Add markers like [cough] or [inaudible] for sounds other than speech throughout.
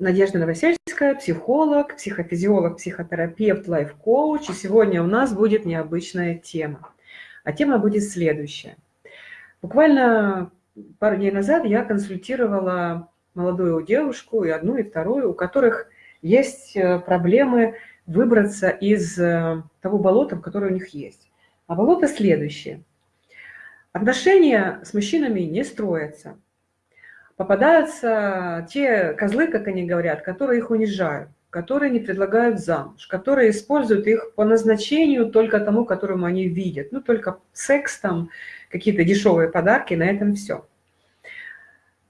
Надежда Новосельская, психолог, психофизиолог, психотерапевт, лайф-коуч. И сегодня у нас будет необычная тема. А тема будет следующая. Буквально пару дней назад я консультировала молодую девушку, и одну, и вторую, у которых есть э, проблемы выбраться из э, того болота, которое у них есть. А болото следующее. Отношения с мужчинами не строятся попадаются те козлы, как они говорят, которые их унижают, которые не предлагают замуж, которые используют их по назначению только тому, которому они видят. Ну, только секс, там, какие-то дешевые подарки, на этом все.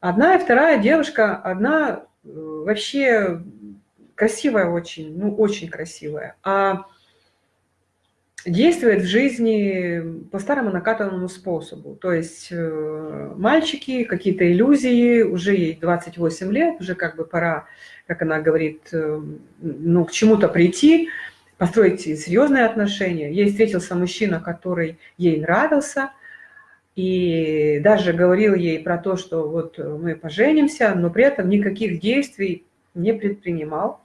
Одна и вторая девушка, одна э, вообще красивая очень, ну, очень красивая, а действует в жизни по старому накатанному способу. То есть э, мальчики, какие-то иллюзии, уже ей 28 лет, уже как бы пора, как она говорит, э, ну, к чему-то прийти, построить серьезные отношения. Ей встретился мужчина, который ей нравился, и даже говорил ей про то, что вот мы поженимся, но при этом никаких действий не предпринимал.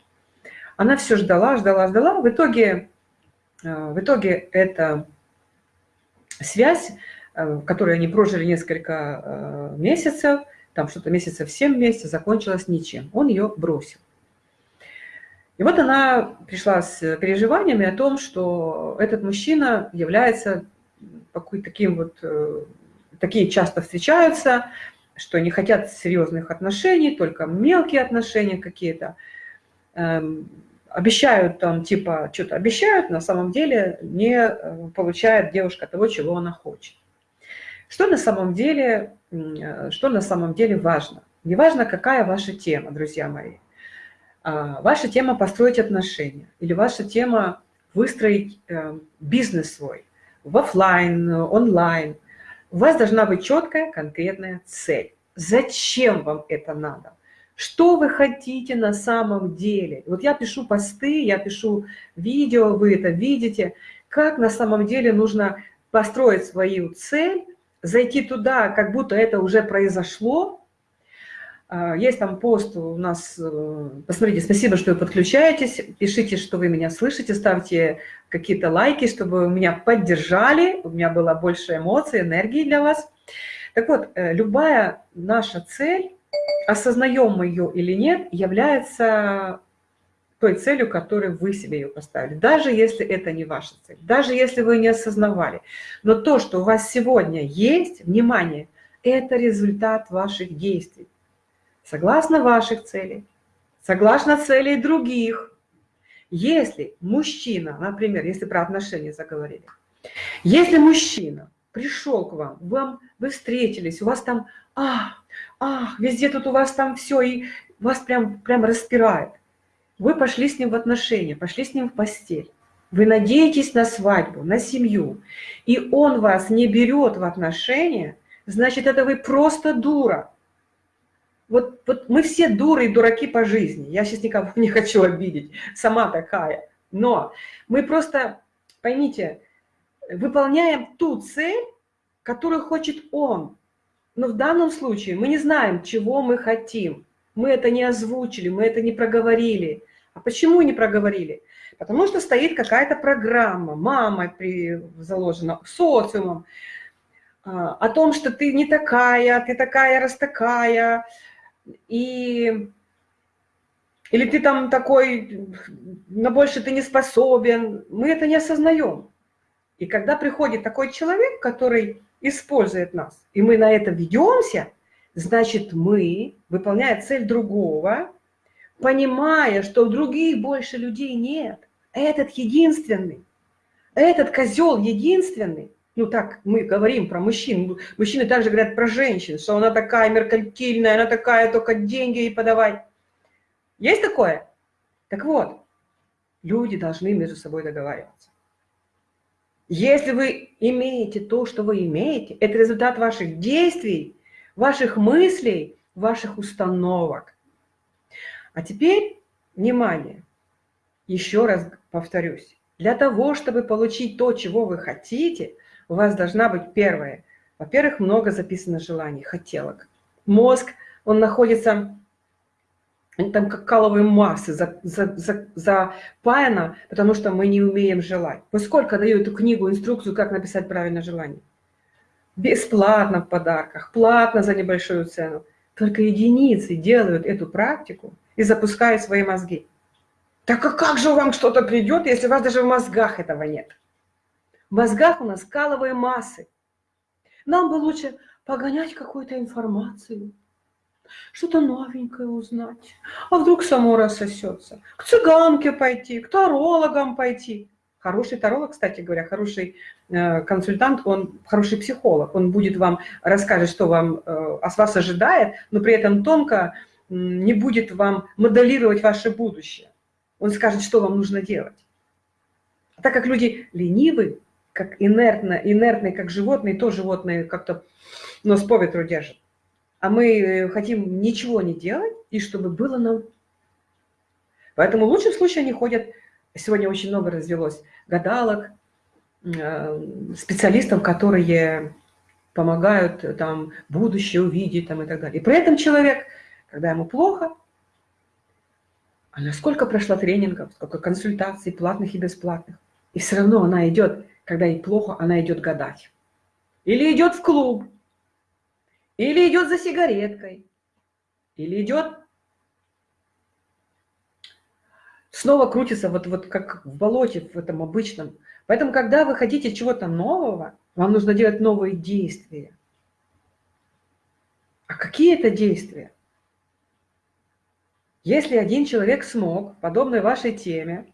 Она все ждала, ждала, ждала. В итоге в итоге эта связь, э, которую они прожили несколько э, месяцев, там что-то месяцев 7 месяцев, закончилась ничем. Он ее бросил. И вот она пришла с переживаниями о том, что этот мужчина является таким вот, такие часто встречаются, что не хотят серьезных отношений, только мелкие отношения какие-то. Обещают там, типа, что-то обещают, на самом деле не э, получает девушка того, чего она хочет. Что на самом деле, э, что на самом деле важно? Не важно, какая ваша тема, друзья мои. А, ваша тема построить отношения или ваша тема выстроить э, бизнес свой в офлайн, онлайн. У вас должна быть четкая, конкретная цель. Зачем вам это надо? Что вы хотите на самом деле? Вот я пишу посты, я пишу видео, вы это видите. Как на самом деле нужно построить свою цель, зайти туда, как будто это уже произошло. А, есть там пост у нас, э, посмотрите, спасибо, что вы подключаетесь, пишите, что вы меня слышите, ставьте какие-то лайки, чтобы меня поддержали, у меня было больше эмоций, энергии для вас. Так вот, э, любая наша цель, осознаем мы ее или нет, является той целью, которую вы себе ее поставили. Даже если это не ваша цель, даже если вы не осознавали. Но то, что у вас сегодня есть, внимание, это результат ваших действий. Согласно ваших целей, согласно целей других. Если мужчина, например, если про отношения заговорили, если мужчина пришел к вам, вам вы встретились, у вас там, а, ах, везде тут у вас там все, и вас прям, прям распирает. Вы пошли с ним в отношения, пошли с ним в постель. Вы надеетесь на свадьбу, на семью, и он вас не берет в отношения, значит, это вы просто дура. Вот, вот мы все дуры и дураки по жизни. Я сейчас никого [laughs] не хочу обидеть, сама такая. Но мы просто, поймите, выполняем ту цель, которую хочет он. Но в данном случае мы не знаем, чего мы хотим. Мы это не озвучили, мы это не проговорили. А почему не проговорили? Потому что стоит какая-то программа, мамой при, заложена, социумом, а, о том, что ты не такая, ты такая, раз такая, и, или ты там такой, на больше ты не способен. Мы это не осознаем. И когда приходит такой человек, который использует нас, и мы на это ведемся, значит, мы, выполняя цель другого, понимая, что других больше людей нет, этот единственный, этот козел единственный, ну так мы говорим про мужчин, мужчины также говорят про женщин, что она такая меркантильная, она такая, только деньги ей подавать. Есть такое? Так вот, люди должны между собой договариваться. Если вы имеете то, что вы имеете, это результат ваших действий, ваших мыслей, ваших установок. А теперь, внимание, еще раз повторюсь. Для того, чтобы получить то, чего вы хотите, у вас должна быть первое. Во-первых, много записано желаний, хотелок. Мозг, он находится Они там как каловые массы за, за, за, запаяно, потому что мы не умеем желать. Вы сколько даю эту книгу, инструкцию, как написать правильное желание? Бесплатно в подарках, платно за небольшую цену. Только единицы делают эту практику и запускают свои мозги. Так а как же вам что-то придет, если у вас даже в мозгах этого нет? В мозгах у нас каловые массы. Нам бы лучше погонять какую-то информацию, что-то новенькое узнать. А вдруг само рассосется? К цыганке пойти, к тарологам пойти. Хороший таролог, кстати говоря, хороший э, консультант, он хороший психолог. Он будет вам расскажет, что вам э, от вас ожидает, но при этом тонко не будет вам моделировать ваше будущее. Он скажет, что вам нужно делать. Так как люди ленивы, как инертно, инертные, как животные, то животные как-то нос по ветру держат. А мы хотим ничего не делать, и чтобы было нам. Поэтому в лучшем случае они ходят, сегодня очень много развелось гадалок, э, специалистов, которые помогают там будущее увидеть там, и так далее. И при этом человек, когда ему плохо, а насколько прошла тренингов, сколько консультаций, платных и бесплатных. И все равно она идет, когда ей плохо, она идет гадать. Или идет в клуб, или идет за сигареткой, или идет снова крутится вот, вот как в болоте, в этом обычном. Поэтому, когда вы хотите чего-то нового, вам нужно делать новые действия. А какие это действия? Если один человек смог, подобной вашей теме,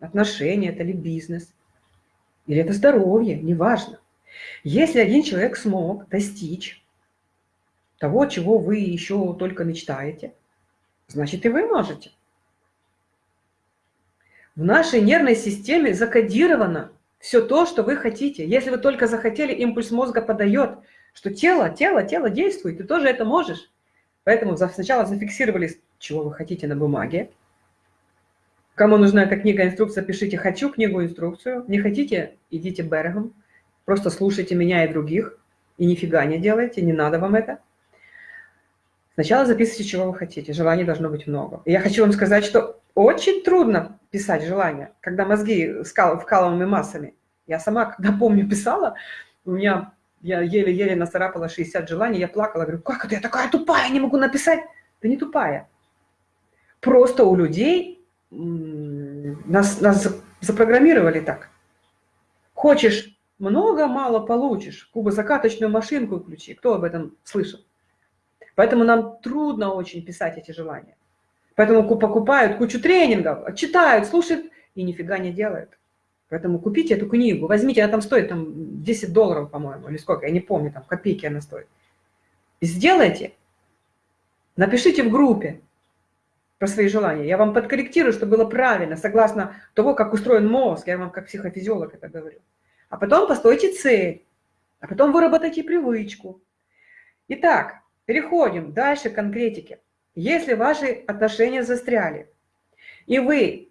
отношения это ли бизнес, или это здоровье, неважно. Если один человек смог достичь того, чего вы еще только мечтаете, значит и вы можете. В нашей нервной системе закодировано все то, что вы хотите. Если вы только захотели, импульс мозга подает, что тело, тело, тело действует, ты тоже это можешь. Поэтому сначала зафиксировали, чего вы хотите на бумаге. Кому нужна эта книга, инструкция, пишите «хочу книгу, инструкцию». Не хотите, идите берегом. Просто слушайте меня и других. И нифига не делайте, не надо вам это. Сначала записывайте, чего вы хотите. Желаний должно быть много. Я хочу вам сказать, что очень трудно писать желания, когда мозги вкалываемыми массами. Я сама, когда [laughs] помню, писала, у меня я еле-еле нацарапала 60 желаний, я плакала, говорю, как это, я такая тупая, не могу написать. Ты не тупая. Просто у людей нас, нас запрограммировали так. Хочешь много, мало получишь. Кубозакаточную машинку включи. Кто об этом слышал? Поэтому нам трудно очень писать эти желания. Поэтому покупают кучу тренингов, читают, слушают и нифига не делают. Поэтому купите эту книгу, возьмите, она там стоит там 10 долларов, по-моему, или сколько, я не помню, там копейки она стоит. Сделайте, напишите в группе про свои желания. Я вам подкорректирую, чтобы было правильно, согласно того, как устроен мозг, я вам как психофизиолог это говорю. А потом постойте цель, а потом выработайте привычку. Итак, переходим дальше к конкретике. Если ваши отношения застряли, и вы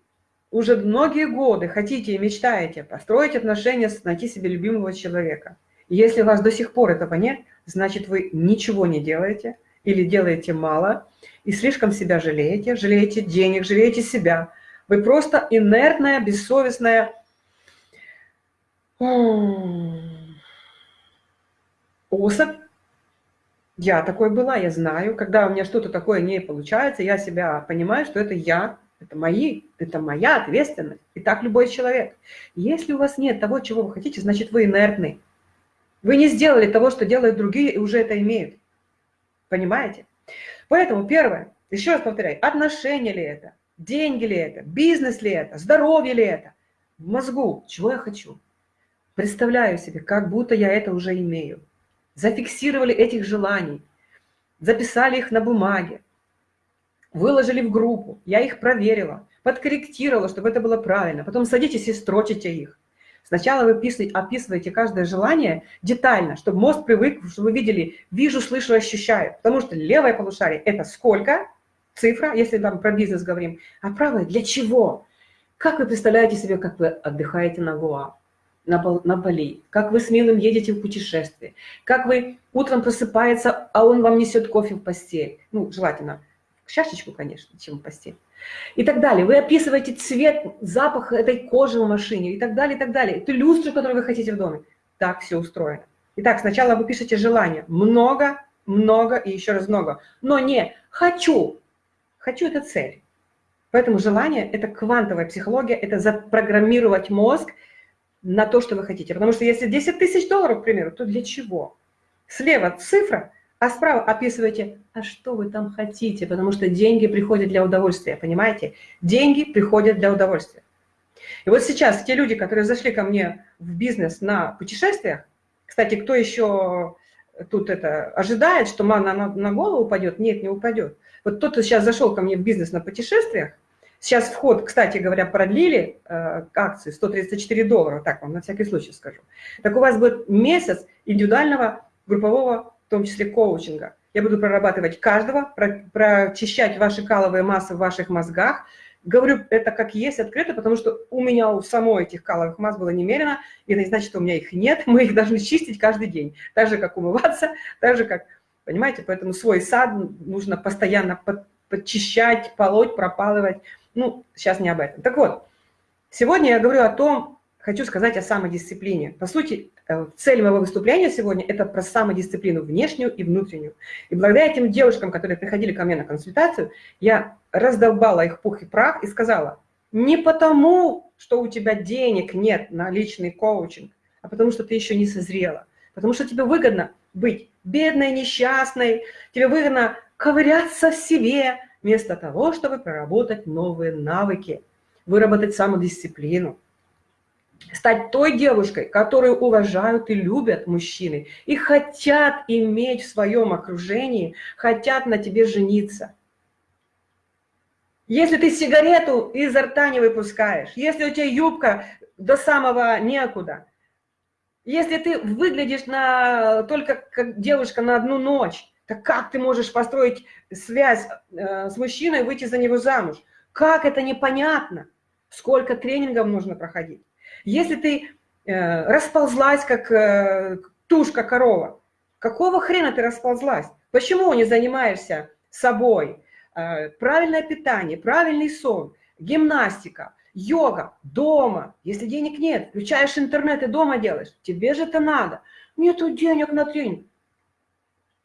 уже многие годы хотите и мечтаете построить отношения, найти себе любимого человека. если у вас до сих пор этого нет, значит, вы ничего не делаете или делаете мало, и слишком себя жалеете, жалеете денег, жалеете себя. Вы просто инертная, бессовестная особь. Я такой была, я знаю. Когда у меня что-то такое не получается, я себя понимаю, что это я, это мои, это моя ответственность. И так любой человек. Если у вас нет того, чего вы хотите, значит, вы инертны. Вы не сделали того, что делают другие, и уже это имеют. Понимаете? Поэтому первое, еще раз повторяю, отношения ли это, деньги ли это, бизнес ли это, здоровье ли это, в мозгу, чего я хочу. Представляю себе, как будто я это уже имею. Зафиксировали этих желаний, записали их на бумаге, выложили в группу, я их проверила, подкорректировала, чтобы это было правильно. Потом садитесь и строчите их. Сначала вы описываете каждое желание детально, чтобы мозг привык, чтобы вы видели, вижу, слышу, ощущаю. Потому что левое полушарие – это сколько, цифра, если там про бизнес говорим, а правое – для чего? Как вы представляете себе, как вы отдыхаете на Гоа, на, на Бали, как вы с милым едете в путешествие, как вы утром просыпается, а он вам несет кофе в постель, ну, желательно – чашечку, конечно, чем в постель. И так далее. Вы описываете цвет, запах этой кожи в машине и так далее, и так далее. Это люстру, которую вы хотите в доме. Так все устроено. Итак, сначала вы пишете желание. Много, много и еще раз много. Но не «хочу». «Хочу» – это цель. Поэтому желание – это квантовая психология, это запрограммировать мозг на то, что вы хотите. Потому что если 10 тысяч долларов, к примеру, то для чего? Слева цифра, а справа описываете, а что вы там хотите, потому что деньги приходят для удовольствия, понимаете? Деньги приходят для удовольствия. И вот сейчас те люди, которые зашли ко мне в бизнес на путешествиях, кстати, кто еще тут это ожидает, что мана на, на голову упадет? Нет, не упадет. Вот тот, кто сейчас зашел ко мне в бизнес на путешествиях, сейчас вход, кстати говоря, продлили э, акции 134 доллара, так вам на всякий случай скажу. Так у вас будет месяц индивидуального группового, в том числе коучинга. Я буду прорабатывать каждого, про, прочищать ваши каловые массы в ваших мозгах. Говорю это как есть, открыто, потому что у меня у самой этих каловых масс было немерено, и это не значит, что у меня их нет, [laughs] мы их должны чистить каждый день. Так же, как умываться, [laughs] так же, как, понимаете, поэтому свой сад нужно постоянно под, подчищать, полоть, пропалывать. Ну, сейчас не об этом. Так вот, сегодня я говорю о том, хочу сказать о самодисциплине. По сути, э, цель моего выступления сегодня – это про самодисциплину внешнюю и внутреннюю. И благодаря этим девушкам, которые приходили ко мне на консультацию, я раздолбала их пух и прах и сказала, не потому, что у тебя денег нет на личный коучинг, а потому что ты еще не созрела. Потому что тебе выгодно быть бедной, несчастной, тебе выгодно ковыряться в себе, вместо того, чтобы проработать новые навыки, выработать самодисциплину стать той девушкой, которую уважают и любят мужчины, и хотят иметь в своем окружении, хотят на тебе жениться. Если ты сигарету изо рта не выпускаешь, если у тебя юбка до самого некуда, если ты выглядишь на, только как девушка на одну ночь, так как ты можешь построить связь э, с мужчиной и выйти за него замуж? Как это непонятно? Сколько тренингов нужно проходить? Если ты э, расползлась, как э, тушка корова, какого хрена ты расползлась? Почему не занимаешься собой? Э, правильное питание, правильный сон, гимнастика, йога, дома. Если денег нет, включаешь интернет и дома делаешь. Тебе же это надо. Нету денег на тренинг.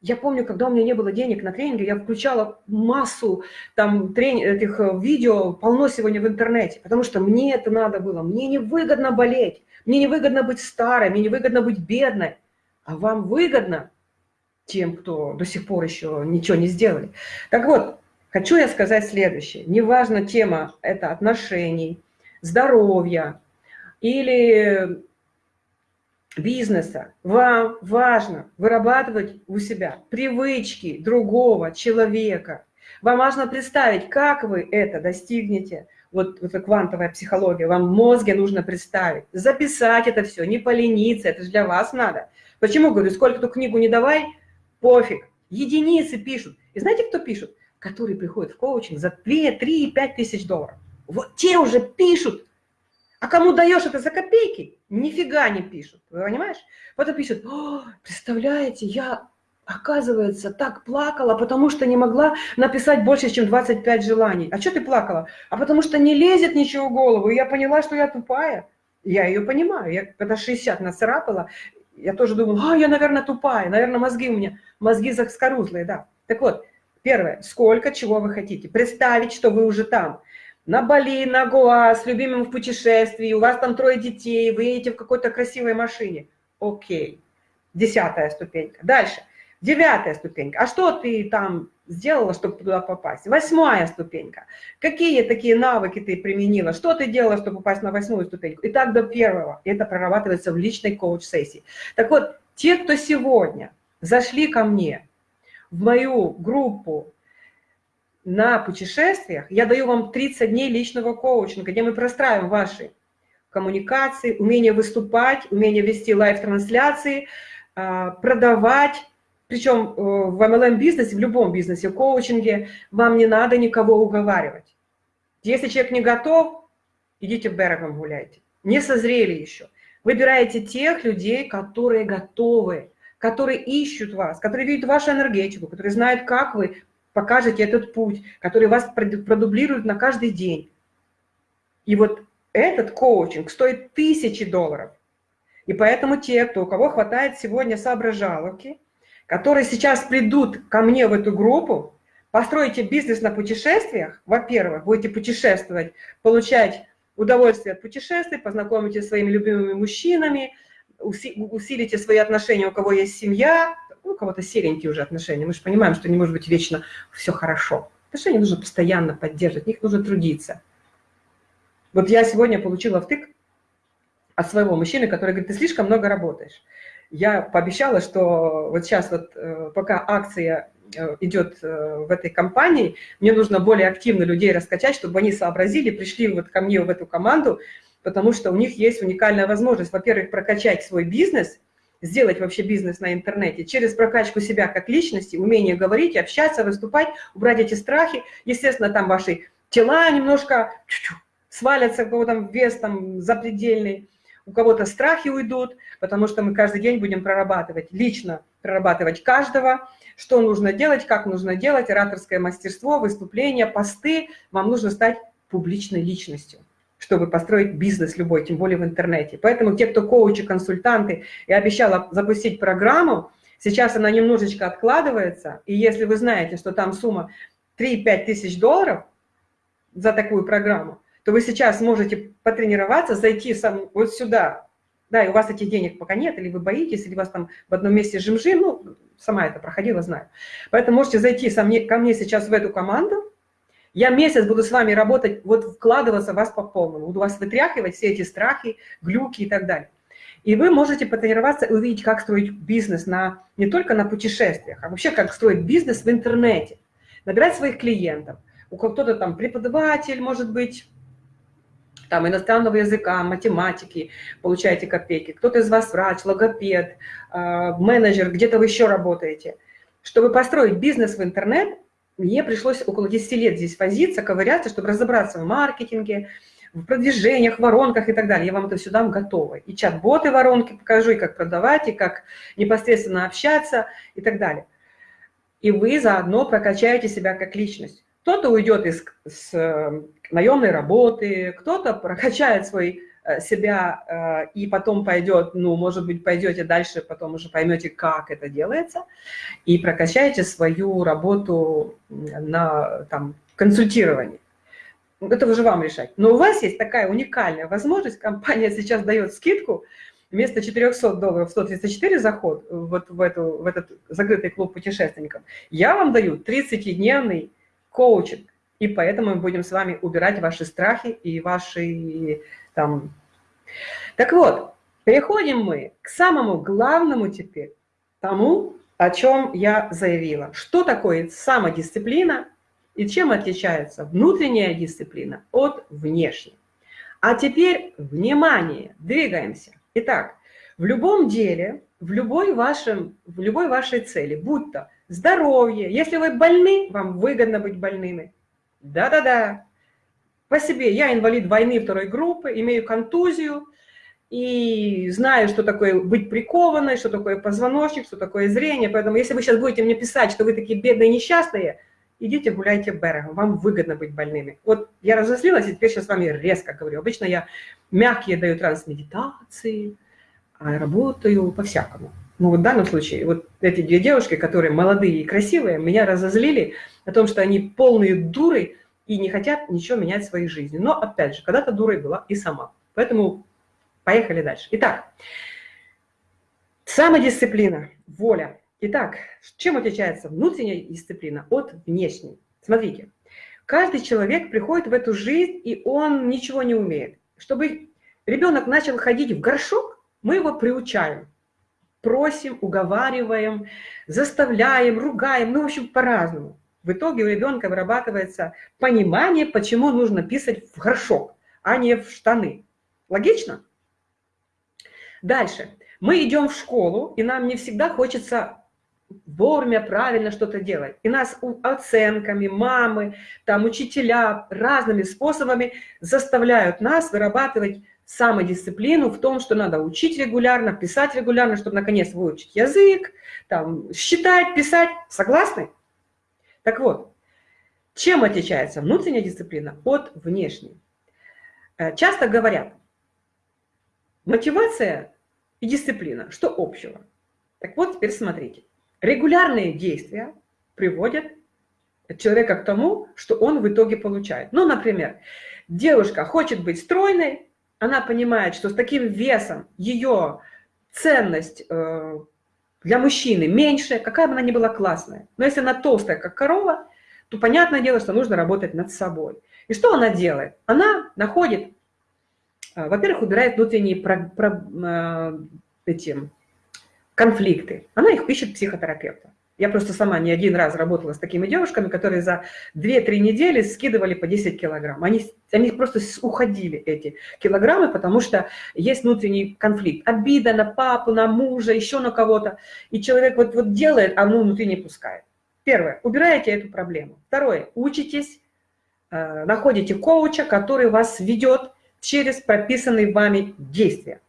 Я помню, когда у меня не было денег на тренинги, я включала массу там трени этих э, видео, полно сегодня в интернете, потому что мне это надо было. Мне не выгодно болеть, мне не выгодно быть старой, мне не выгодно быть бедной. А вам выгодно тем, кто до сих пор еще ничего не сделали. Так вот, хочу я сказать следующее. Неважно тема это отношений, здоровья или бизнеса вам важно вырабатывать у себя привычки другого человека. Вам важно представить, как вы это достигнете. Вот это квантовая психология. Вам в мозге нужно представить, записать это все, не полениться, это же для вас надо. Почему, говорю, сколько ту книгу не давай, пофиг. Единицы пишут. И знаете, кто пишут? Которые приходят в коучинг за 2, 3, 5 тысяч долларов. Вот те уже пишут, а кому даешь это за копейки, нифига не пишут, понимаешь? Потом пишут, представляете, я, оказывается, так плакала, потому что не могла написать больше, чем 25 желаний. А что ты плакала? А потому что не лезет ничего в голову, и я поняла, что я тупая. Я ее понимаю, я когда 60 нацарапала, я тоже думала, а, я, наверное, тупая, наверное, мозги у меня, мозги заскорузлые, да. Так вот, первое, сколько чего вы хотите. Представить, что вы уже там на Бали, на Гоа, с любимым в путешествии, у вас там трое детей, вы едете в какой-то красивой машине. Окей. Десятая ступенька. Дальше. Девятая ступенька. А что ты там сделала, чтобы туда попасть? Восьмая ступенька. Какие такие навыки ты применила? Что ты делала, чтобы попасть на восьмую ступеньку? И так до первого. Это прорабатывается в личной коуч-сессии. Так вот, те, кто сегодня зашли ко мне в мою группу на путешествиях я даю вам 30 дней личного коучинга, где мы простраиваем ваши коммуникации, умение выступать, умение вести live -трансляции, а, продавать. Причем э, в MLM-бизнесе, в любом бизнесе, коучинге вам не надо никого уговаривать. Если человек не готов, идите в берегом гуляйте. Не созрели еще. Выбираете тех людей, которые готовы, которые ищут вас, которые видят вашу энергетику, которые знают, как вы покажете этот путь, который вас продублирует на каждый день. И вот этот коучинг стоит тысячи долларов. И поэтому те, кто, у кого хватает сегодня соображаловки, которые сейчас придут ко мне в эту группу, построите бизнес на путешествиях, во-первых, будете путешествовать, получать удовольствие от путешествий, познакомитесь с своими любимыми мужчинами, усилите свои отношения, у кого есть семья, у кого-то серенькие уже отношения. Мы же понимаем, что не может быть вечно все хорошо. Отношения нужно постоянно поддерживать, в них нужно трудиться. Вот я сегодня получила втык от своего мужчины, который говорит, ты слишком много работаешь. Я пообещала, что вот сейчас вот э, пока акция э, идет э, в этой компании, мне нужно более активно людей раскачать, чтобы они сообразили, пришли вот ко мне в эту команду, потому что у них есть уникальная возможность, во-первых, прокачать свой бизнес, сделать вообще бизнес на интернете через прокачку себя как личности, умение говорить, общаться, выступать, убрать эти страхи. Естественно, там ваши тела немножко свалятся, у кого там вес там запредельный, у кого-то страхи уйдут, потому что мы каждый день будем прорабатывать, лично прорабатывать каждого, что нужно делать, как нужно делать, ораторское мастерство, выступления, посты. Вам нужно стать публичной личностью чтобы построить бизнес любой, тем более в интернете. Поэтому те, кто коучи, консультанты, я обещала запустить программу, сейчас она немножечко откладывается, и если вы знаете, что там сумма 3-5 тысяч долларов за такую программу, то вы сейчас можете потренироваться, зайти сам вот сюда, да, и у вас этих денег пока нет, или вы боитесь, или вас там в одном месте жимжи, ну, сама это проходила, знаю. Поэтому можете зайти ко мне сейчас в эту команду, я месяц буду с вами работать, вот вкладываться в вас по полному, буду вас вытряхивать все эти страхи, глюки и так далее. И вы можете потренироваться и увидеть, как строить бизнес на, не только на путешествиях, а вообще как строить бизнес в интернете, набирать своих клиентов. У кто-то там преподаватель, может быть, там иностранного языка, математики, получаете копейки, кто-то из вас врач, логопед, э, менеджер, где-то вы еще работаете. Чтобы построить бизнес в интернет, мне пришлось около 10 лет здесь возиться, ковыряться, чтобы разобраться в маркетинге, в продвижениях, воронках и так далее. Я вам это все дам готово. И чат-боты воронки покажу, и как продавать, и как непосредственно общаться и так далее. И вы заодно прокачаете себя как личность. Кто-то уйдет из с э, наемной работы, кто-то прокачает свой себя э, и потом пойдет, ну, может быть, пойдете дальше, потом уже поймете, как это делается, и прокачаете свою работу на там, консультировании. Это уже вам решать. Но у вас есть такая уникальная возможность, компания сейчас дает скидку, вместо 400 долларов 134 заход вот в, эту, в этот закрытый клуб путешественников, я вам даю 30-дневный коучинг. И поэтому мы будем с вами убирать ваши страхи и ваши там... Так вот, переходим мы к самому главному теперь, тому, о чем я заявила. Что такое самодисциплина и чем отличается внутренняя дисциплина от внешней. А теперь, внимание, двигаемся. Итак, в любом деле, в любой, вашем, в любой вашей цели, будь то здоровье, если вы больны, вам выгодно быть больными, да-да-да. По себе я инвалид войны второй группы, имею контузию и знаю, что такое быть прикованной, что такое позвоночник, что такое зрение. Поэтому если вы сейчас будете мне писать, что вы такие бедные несчастные, идите гуляйте берегом, вам выгодно быть больными. Вот я разозлилась, и теперь сейчас с вами резко говорю. Обычно я мягкие даю трансмедитации, а работаю по-всякому. Ну вот в данном случае, вот эти две девушки, которые молодые и красивые, меня разозлили о том, что они полные дуры и не хотят ничего менять в своей жизни. Но, опять же, когда-то дурой была и сама. Поэтому поехали дальше. Итак, самодисциплина, воля. Итак, чем отличается внутренняя дисциплина от внешней? Смотрите, каждый человек приходит в эту жизнь, и он ничего не умеет. Чтобы ребенок начал ходить в горшок, мы его приучаем просим, уговариваем, заставляем, ругаем, ну, в общем, по-разному. В итоге у ребенка вырабатывается понимание, почему нужно писать в горшок, а не в штаны. Логично? Дальше. Мы идем в школу, и нам не всегда хочется вовремя, правильно что-то делать. И нас оценками, мамы, там, учителя разными способами заставляют нас вырабатывать самодисциплину в том, что надо учить регулярно, писать регулярно, чтобы наконец выучить язык, там, считать, писать. Согласны? Так вот, Чем отличается внутренняя дисциплина от внешней? Э, часто говорят, мотивация и дисциплина, что общего? Так вот, теперь смотрите. Регулярные действия приводят человека к тому, что он в итоге получает. Ну, например, девушка хочет быть стройной, она понимает, что с таким весом ее ценность э, для мужчины меньше, какая бы она ни была классная. Но если она толстая, как корова, то понятное дело, что нужно работать над собой. И что она делает? Она находит, а, во-первых, убирает внутренние про, про, э, эти конфликты. Она их ищет психотерапевта. Я просто сама не один раз работала с такими девушками, которые за 2-3 недели скидывали по 10 килограмм. Они, они просто уходили, эти килограммы, потому что есть внутренний конфликт. Обида на папу, на мужа, еще на кого-то. И человек вот, вот делает, а ну внутри не пускает. Первое, убираете эту проблему. Второе, учитесь, э, находите коуча, который вас ведет через прописанные вами действия.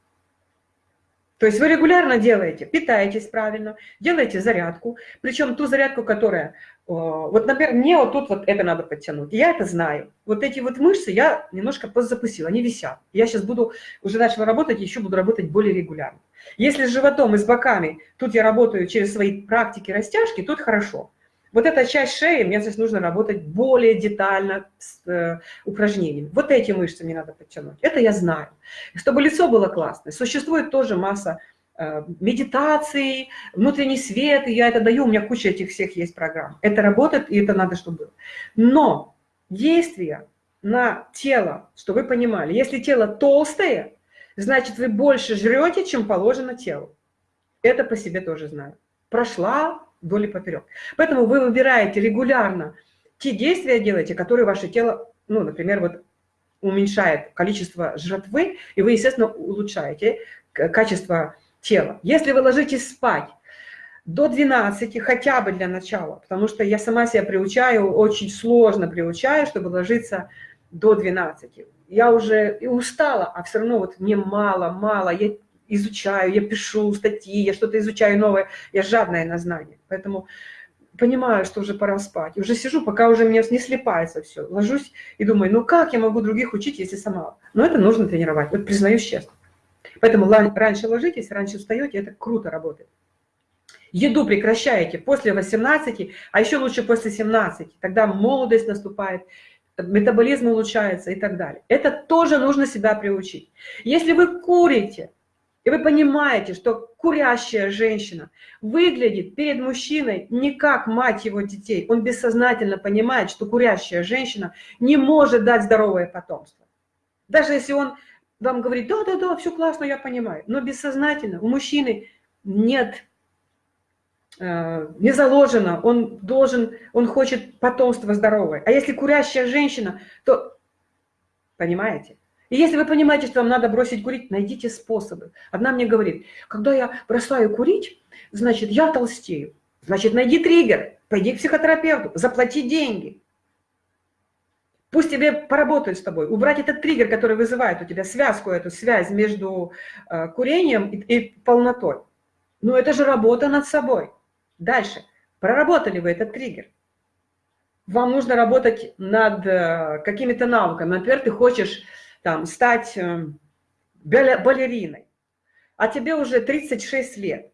То есть вы регулярно делаете, питаетесь правильно, делаете зарядку, причем ту зарядку, которая, вот, например, мне вот тут вот это надо подтянуть, я это знаю. Вот эти вот мышцы я немножко подзапустила, они висят. Я сейчас буду, уже начала работать, еще буду работать более регулярно. Если с животом и с боками, тут я работаю через свои практики растяжки, тут хорошо. Вот эта часть шеи, мне здесь нужно работать более детально с э, упражнениями. Вот эти мышцы мне надо подтянуть. Это я знаю. Чтобы лицо было классное, существует тоже масса э, медитаций, внутренний свет, и я это даю, у меня куча этих всех есть программ. Это работает, и это надо, чтобы было. Но действие на тело, что вы понимали, если тело толстое, значит, вы больше жрете, чем положено телу. Это по себе тоже знаю. Прошла вдоль и поперек. Поэтому вы выбираете регулярно те действия делаете, которые ваше тело, ну, например, вот уменьшает количество жратвы, и вы, естественно, улучшаете качество тела. Если вы ложитесь спать до 12, хотя бы для начала, потому что я сама себя приучаю, очень сложно приучаю, чтобы ложиться до 12. Я уже и устала, а все равно вот мне мало, мало, я изучаю, я пишу статьи, я что-то изучаю новое, я жадная на знания. Поэтому понимаю, что уже пора спать. уже сижу, пока уже мне не слепается все. Ложусь и думаю, ну как я могу других учить, если сама? Но это нужно тренировать, вот признаюсь честно. Поэтому раньше ложитесь, раньше встаете, это круто работает. Еду прекращаете после 18, а еще лучше после 17. Тогда молодость наступает, метаболизм улучшается и так далее. Это тоже нужно себя приучить. Если вы курите, и вы понимаете, что курящая женщина выглядит перед мужчиной не как мать его детей. Он бессознательно понимает, что курящая женщина не может дать здоровое потомство. Даже если он вам говорит, да-да-да, все классно, я понимаю. Но бессознательно у мужчины нет, э, не заложено, он должен, он хочет потомство здоровое. А если курящая женщина, то, понимаете, и если вы понимаете, что вам надо бросить курить, найдите способы. Одна мне говорит, когда я бросаю курить, значит, я толстею. Значит, найди триггер, пойди к психотерапевту, заплати деньги. Пусть тебе поработают с тобой, убрать этот триггер, который вызывает у тебя связку, эту связь между э, курением и, и полнотой. Но это же работа над собой. Дальше. Проработали вы этот триггер. Вам нужно работать над э, какими-то навыками. Например, ты хочешь там, стать э, балериной, а тебе уже 36 лет.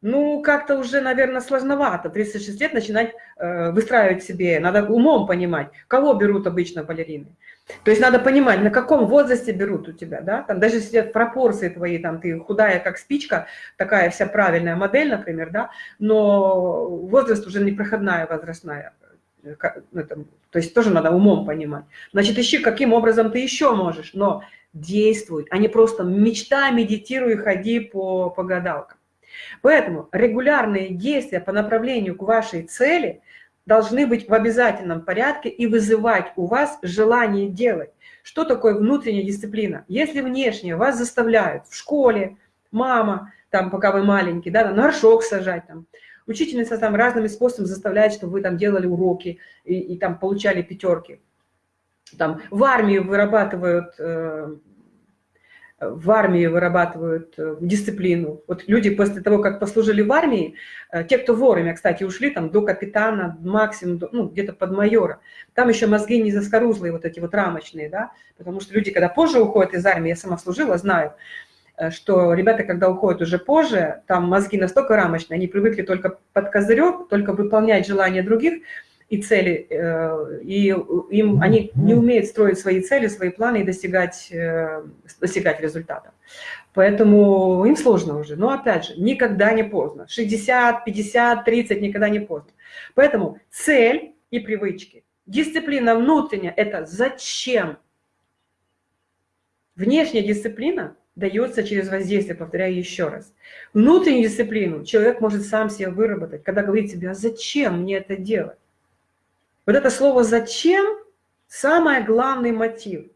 Ну, как-то уже, наверное, сложновато. 36 лет начинать э, выстраивать себе, надо умом понимать, кого берут обычно балерины. То есть надо понимать, на каком возрасте берут у тебя, да, там даже если пропорции твои, там ты худая, как спичка, такая вся правильная модель, например, да, но возраст уже непроходная возрастная, это, то есть тоже надо умом понимать. Значит, ищи, каким образом ты еще можешь, но действуй, а не просто мечтай, медитируй, ходи по, по гадалкам. Поэтому регулярные действия по направлению к вашей цели должны быть в обязательном порядке и вызывать у вас желание делать. Что такое внутренняя дисциплина? Если внешне вас заставляют в школе, мама, там, пока вы маленький, да, на горшок сажать, там, Учительница там разными способами заставляет, чтобы вы там делали уроки и, и там получали пятерки. Там в армии вырабатывают э, в армии вырабатывают э, дисциплину. Вот люди после того, как послужили в армии, э, те, кто вовремя, кстати, ушли там до капитана, максимум, ну, где-то под майора, там еще мозги не заскорузлые, вот эти вот рамочные, да, потому что люди, когда позже уходят из армии, я сама служила, знаю, что ребята, когда уходят уже позже, там мозги настолько рамочные, они привыкли только под козырек, только выполнять желания других, и цели, э, и им, они не умеют строить свои цели, свои планы и достигать, э, достигать результата. Поэтому им сложно уже. Но опять же, никогда не поздно. 60, 50, 30 никогда не поздно. Поэтому цель и привычки. Дисциплина внутренняя – это зачем? Внешняя дисциплина дается через воздействие, повторяю еще раз. Внутреннюю дисциплину человек может сам себе выработать, когда говорит себе, а зачем мне это делать? Вот это слово «зачем» – самый главный мотив.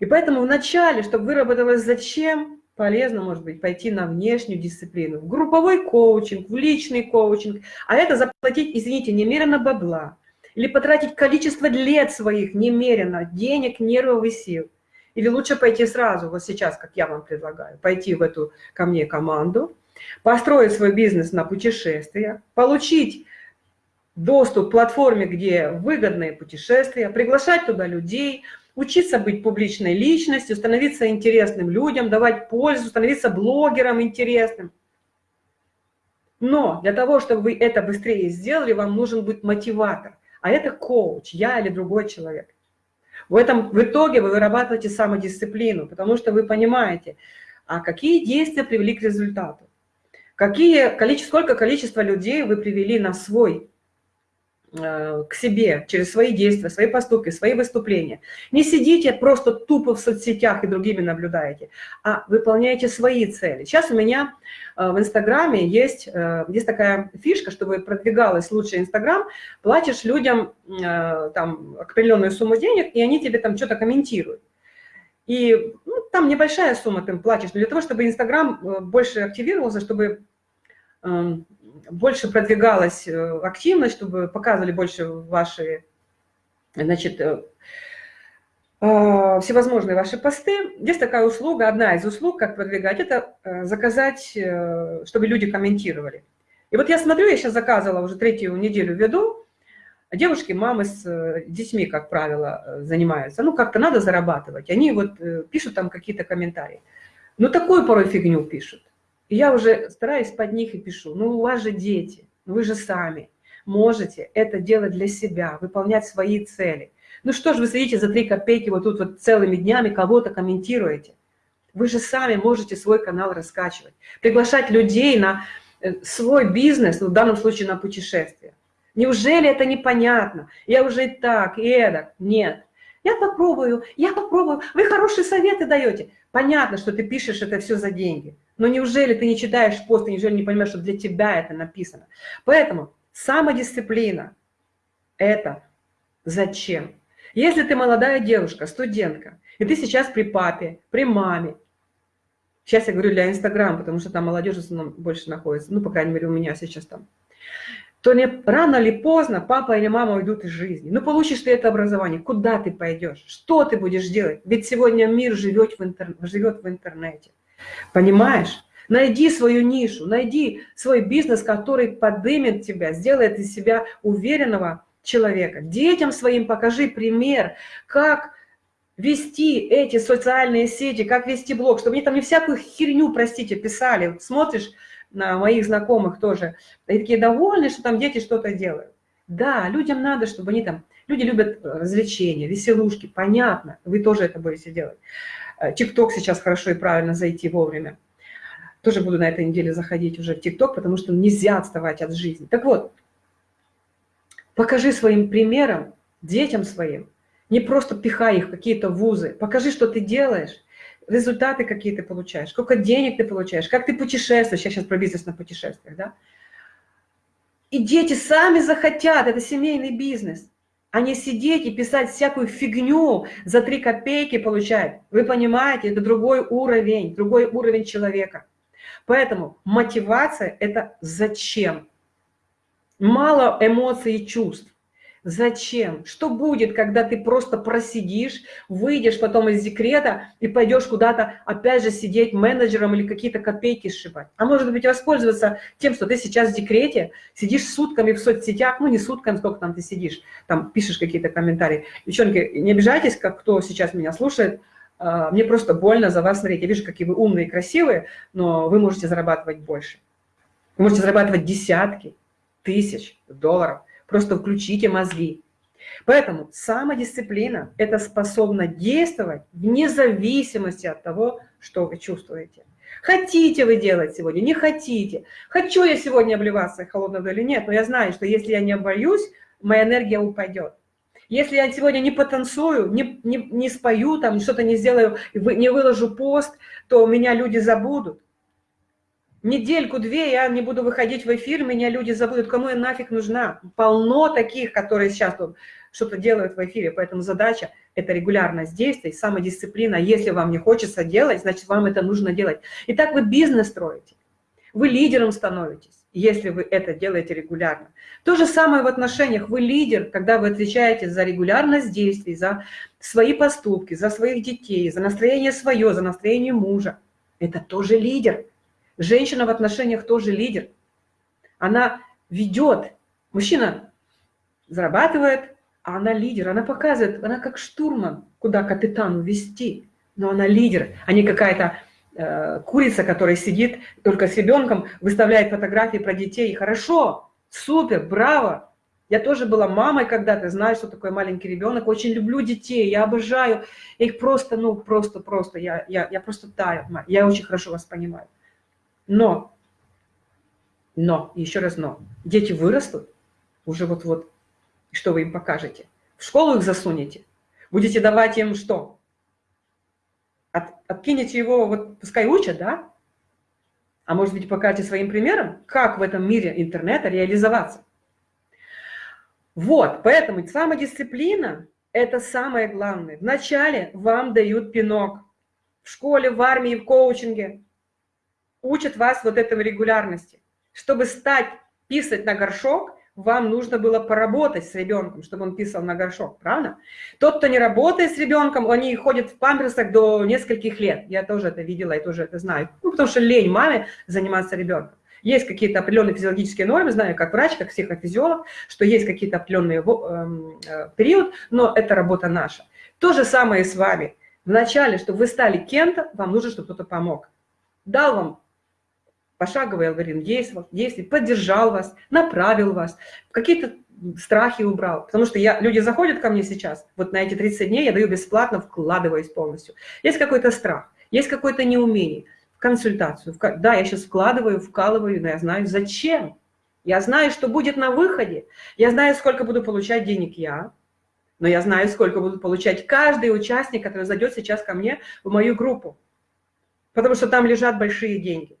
И поэтому вначале, чтобы выработалось «зачем», полезно, может быть, пойти на внешнюю дисциплину, в групповой коучинг, в личный коучинг, а это заплатить, извините, немерено бабла, или потратить количество лет своих немерено, денег, нервов и сил. Или лучше пойти сразу, вот сейчас, как я вам предлагаю, пойти в эту ко мне команду, построить свой бизнес на путешествия, получить доступ к платформе, где выгодные путешествия, приглашать туда людей, учиться быть публичной личностью, становиться интересным людям, давать пользу, становиться блогером интересным. Но для того, чтобы вы это быстрее сделали, вам нужен быть мотиватор. А это коуч, я или другой человек. В, этом, в итоге вы вырабатываете самодисциплину, потому что вы понимаете, а какие действия привели к результату. Какие, количество, сколько количество людей вы привели на свой к себе через свои действия, свои поступки, свои выступления. Не сидите просто тупо в соцсетях и другими наблюдаете, а выполняете свои цели. Сейчас у меня э, в Инстаграме есть, э, есть такая фишка, чтобы продвигалась лучше Инстаграм, платишь людям там определенную сумму денег, и они тебе там что-то комментируют. И ну, там небольшая сумма ты платишь, но для того, чтобы Инстаграм больше активировался, чтобы эм, больше продвигалась э, активность, чтобы показывали больше ваши, значит, э, э, всевозможные ваши посты. Есть такая услуга, одна из услуг, как продвигать, это заказать, чтобы люди комментировали. И вот я смотрю, я сейчас заказывала, уже третью неделю веду, девушки, мамы с детьми, как правило, занимаются. Ну, как-то надо зарабатывать. Они вот пишут там какие-то комментарии. Ну, такую порой фигню пишут. Я уже стараюсь под них и пишу, ну у вас же дети, вы же сами можете это делать для себя, выполнять свои цели. Ну что ж вы сидите за три копейки вот тут вот целыми днями кого-то комментируете? Вы же сами можете свой канал раскачивать, приглашать людей на э, свой бизнес, ну, в данном случае на путешествие. Неужели это непонятно? Я уже и так, и эдак. Нет. Я попробую, я попробую. Вы хорошие советы даете. Понятно, что ты пишешь это все за деньги. Но неужели ты не читаешь пост, неужели не понимаешь, что для тебя это написано? Поэтому самодисциплина – это зачем? Если ты молодая девушка, студентка, и ты сейчас при папе, при маме, сейчас я говорю для Инстаграма, потому что там молодежь в основном больше находится, ну, по крайней мере, у меня сейчас там, то не, рано или поздно папа или мама уйдут из жизни. Ну, получишь ты это образование, куда ты пойдешь, что ты будешь делать? Ведь сегодня мир живет в, интер, живет в интернете. Понимаешь? Найди свою нишу, найди свой бизнес, который подымет тебя, сделает из себя уверенного человека. Детям своим покажи пример, как вести эти социальные сети, как вести блог, чтобы они там не всякую херню, простите, писали. Смотришь на моих знакомых тоже, и такие довольны, что там дети что-то делают. Да, людям надо, чтобы они там... Люди любят развлечения, веселушки, понятно, вы тоже это будете делать. Э, ТикТок сейчас хорошо и правильно зайти вовремя. Тоже буду на этой неделе заходить уже в ТикТок, потому что нельзя отставать от жизни. Так вот, покажи своим примером, детям своим, не просто пихай их в какие-то вузы, покажи, что ты делаешь, результаты какие ты получаешь, сколько денег ты получаешь, как ты путешествуешь, я сейчас про бизнес на путешествиях, да? И дети сами захотят, это семейный бизнес а не сидеть и писать всякую фигню за три копейки получать. Вы понимаете, это другой уровень, другой уровень человека. Поэтому мотивация – это зачем? Мало эмоций и чувств. Зачем? Что будет, когда ты просто просидишь, выйдешь потом из декрета и пойдешь куда-то опять же сидеть менеджером или какие-то копейки сшибать? А может быть воспользоваться тем, что ты сейчас в декрете, сидишь сутками в соцсетях, ну не сутками, сколько там ты сидишь, там пишешь какие-то комментарии. Девчонки, не обижайтесь, как кто сейчас меня слушает, а, мне просто больно за вас смотреть. Я вижу, какие вы умные и красивые, но вы можете зарабатывать больше. Вы можете зарабатывать десятки тысяч долларов – Просто включите мозги. Поэтому самодисциплина – это способно действовать вне зависимости от того, что вы чувствуете. Хотите вы делать сегодня, не хотите. Хочу я сегодня обливаться холодной водой или нет, но я знаю, что если я не обольюсь, моя энергия упадет. Если я сегодня не потанцую, не, не, не спою, там что-то не сделаю, не выложу пост, то меня люди забудут недельку-две я не буду выходить в эфир, меня люди забудут, кому я нафиг нужна. Полно таких, которые сейчас что-то делают в эфире, поэтому задача – это регулярность действий, самодисциплина. Если вам не хочется делать, значит, вам это нужно делать. И так вы бизнес строите, вы лидером становитесь, если вы это делаете регулярно. То же самое в отношениях. Вы лидер, когда вы отвечаете за регулярность действий, за свои поступки, за своих детей, за настроение свое, за настроение мужа. Это тоже лидер. Женщина в отношениях тоже лидер. Она ведет. Мужчина зарабатывает, а она лидер. Она показывает, она как штурман, куда капитану вести. Но она лидер, а не какая-то э, курица, которая сидит только с ребенком, выставляет фотографии про детей. Хорошо, супер, браво. Я тоже была мамой когда-то, знаю, что такое маленький ребенок. Очень люблю детей, я обожаю. Их просто, ну, просто, просто, я, я, я просто таю. Я очень хорошо вас понимаю. Но, но, еще раз но, дети вырастут, уже вот-вот, что вы им покажете? В школу их засунете? Будете давать им что? От, откинете его, вот пускай учат, да? А может быть, покажете своим примером, как в этом мире интернета реализоваться. Вот, поэтому самодисциплина – это самое главное. Вначале вам дают пинок. В школе, в армии, в коучинге учат вас вот этой регулярности. Чтобы стать писать на горшок, вам нужно было поработать с ребенком, чтобы он писал на горшок, правда? Тот, кто не работает с ребенком, они ходят в памперсах до нескольких лет. Я тоже это видела и тоже это знаю. Ну, потому что лень маме заниматься ребенком. Есть какие-то определенные физиологические нормы, знаю как врач, как психофизиолог, что есть какие-то определенные эм, э, период, но это работа наша. То же самое и с вами. Вначале, чтобы вы стали кем-то, вам нужно, чтобы кто-то помог. Дал вам пошаговый алгоритм действий, поддержал вас, направил вас, какие-то страхи убрал. Потому что я, люди заходят ко мне сейчас, вот на эти 30 дней я даю бесплатно, вкладываясь полностью. Есть какой-то страх, есть какое-то неумение, в консультацию. В, да, я сейчас вкладываю, вкалываю, но я знаю, зачем. Я знаю, что будет на выходе. Я знаю, сколько буду получать денег я, но я знаю, сколько буду получать каждый участник, который зайдет сейчас ко мне в мою группу. Потому что там лежат большие деньги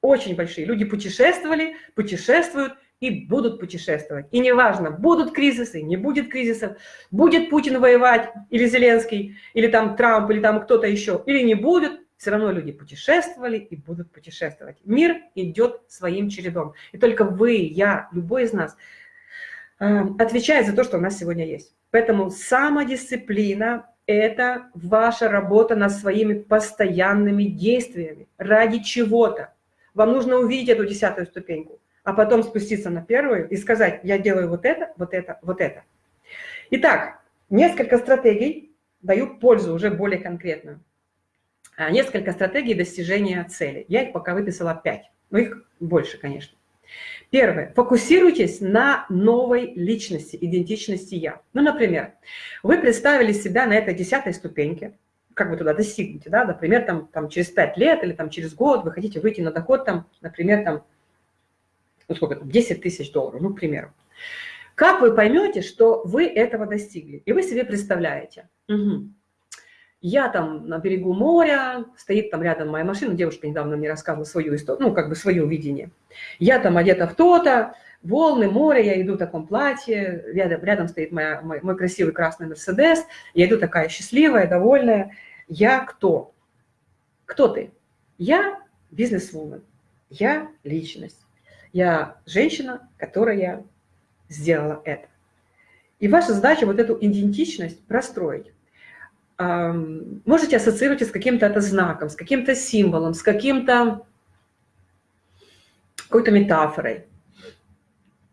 очень большие. Люди путешествовали, путешествуют и будут путешествовать. И неважно, будут кризисы, не будет кризисов, будет Путин воевать, или Зеленский, или там Трамп, или там кто-то еще, или не будет, все равно люди путешествовали и будут путешествовать. Мир идет своим чередом. И только вы, я, любой из нас э, отвечает за то, что у нас сегодня есть. Поэтому самодисциплина – это ваша работа над своими постоянными действиями ради чего-то. Вам нужно увидеть эту десятую ступеньку, а потом спуститься на первую и сказать, я делаю вот это, вот это, вот это. Итак, несколько стратегий даю пользу уже более конкретную. А, несколько стратегий достижения цели. Я их пока выписала пять, но их больше, конечно. Первое. Фокусируйтесь на новой личности, идентичности «я». Ну, например, вы представили себя на этой десятой ступеньке, как вы туда достигнете, да, например, там, там через 5 лет или там через год вы хотите выйти на доход, там, например, там, ну сколько там, 10 тысяч долларов, ну, к примеру. Как вы поймете, что вы этого достигли? И вы себе представляете, угу. я там на берегу моря, стоит там рядом моя машина, девушка недавно мне рассказывала свою историю, ну, как бы свое видение. Я там одета в то-то, волны, море, я иду в таком платье, рядом, рядом стоит моя, мой, мой красивый красный Мерседес, я иду такая счастливая, довольная, я кто? Кто ты? Я бизнес-вумен, я личность, я женщина, которая сделала это. И ваша задача вот эту идентичность простроить. Можете ассоциировать с каким-то это знаком, с каким-то символом, с каким-то какой-то метафорой.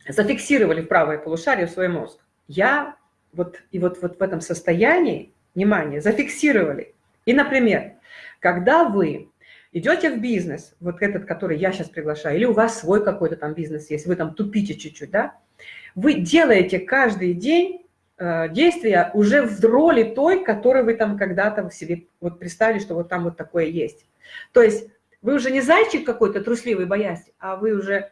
Зафиксировали в правое полушарие в свой мозг. Я вот, и вот, вот в этом состоянии, внимание, зафиксировали. И, например, когда вы идете в бизнес, вот этот, который я сейчас приглашаю, или у вас свой какой-то там бизнес есть, вы там тупите чуть-чуть, да, вы делаете каждый день э, действия уже в роли той, которую вы там когда-то себе вот представили, что вот там вот такое есть. То есть вы уже не зайчик какой-то трусливый, боясь, а вы уже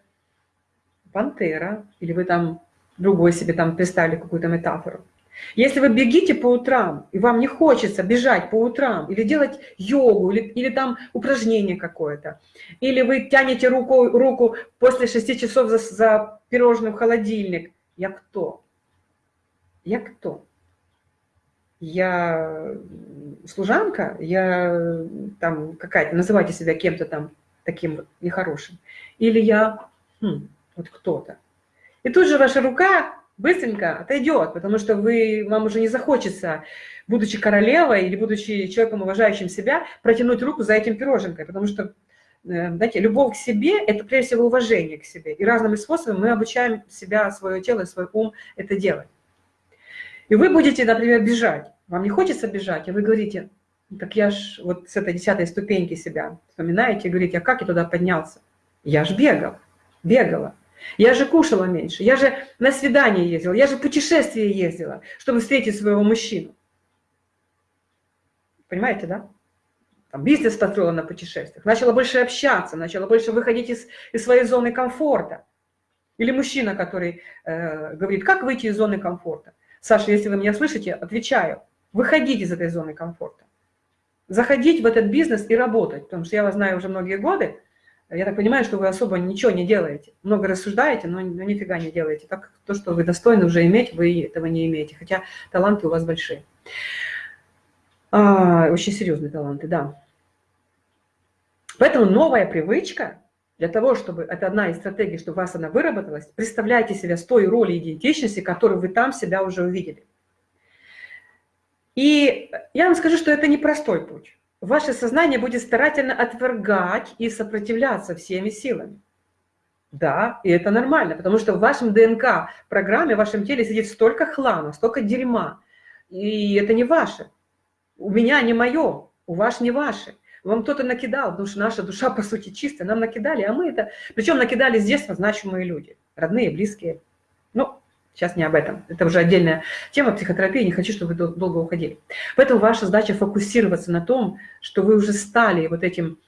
пантера, или вы там другой себе там представили какую-то метафору. Если вы бегите по утрам, и вам не хочется бежать по утрам, или делать йогу, или, или там упражнение какое-то, или вы тянете руку, руку после 6 часов за, за пирожным в холодильник, я кто? Я кто? Я служанка? Я там какая-то, называйте себя кем-то там таким нехорошим. Или я хм, вот кто-то. И тут же ваша рука быстренько отойдет, потому что вы, вам уже не захочется, будучи королевой или будучи человеком, уважающим себя, протянуть руку за этим пироженкой, потому что, э, знаете, любовь к себе – это прежде всего уважение к себе. И разными способами мы обучаем себя, свое тело, свой ум это делать. И вы будете, например, бежать. Вам не хочется бежать, а вы говорите, так я ж вот с этой десятой ступеньки себя вспоминаете и говорите, а как я туда поднялся? Я ж бегал, бегала. Я же кушала меньше, я же на свидание ездила, я же путешествие ездила, чтобы встретить своего мужчину. Понимаете, да? Там бизнес построила на путешествиях, начала больше общаться, начала больше выходить из, из своей зоны комфорта. Или мужчина, который э, говорит, как выйти из зоны комфорта? Саша, если вы меня слышите, отвечаю, выходить из этой зоны комфорта. Заходить в этот бизнес и работать, потому что я вас знаю уже многие годы, я так понимаю, что вы особо ничего не делаете. Много рассуждаете, но, но нифига не делаете. Так то, что вы достойны уже иметь, вы этого не имеете. Хотя таланты у вас большие. А, очень серьезные таланты, да. Поэтому новая привычка, для того, чтобы, это одна из стратегий, чтобы у вас она выработалась, представляйте себя с той роли идентичности, которую вы там себя уже увидели. И я вам скажу, что это непростой путь ваше сознание будет старательно отвергать и сопротивляться всеми силами. Да, и это нормально, потому что в вашем ДНК программе, в вашем теле сидит столько хлама, столько дерьма, и это не ваше. У меня не мое, у вас не ваше. Вам кто-то накидал, потому что наша душа, [laughs] по сути, чистая, нам накидали, а мы это... Причем накидали с детства значимые люди, родные, близкие. Сейчас не об этом. Это уже отдельная тема психотерапии, не хочу, чтобы вы долго уходили. Поэтому ваша задача фокусироваться на том, что вы уже стали вот этим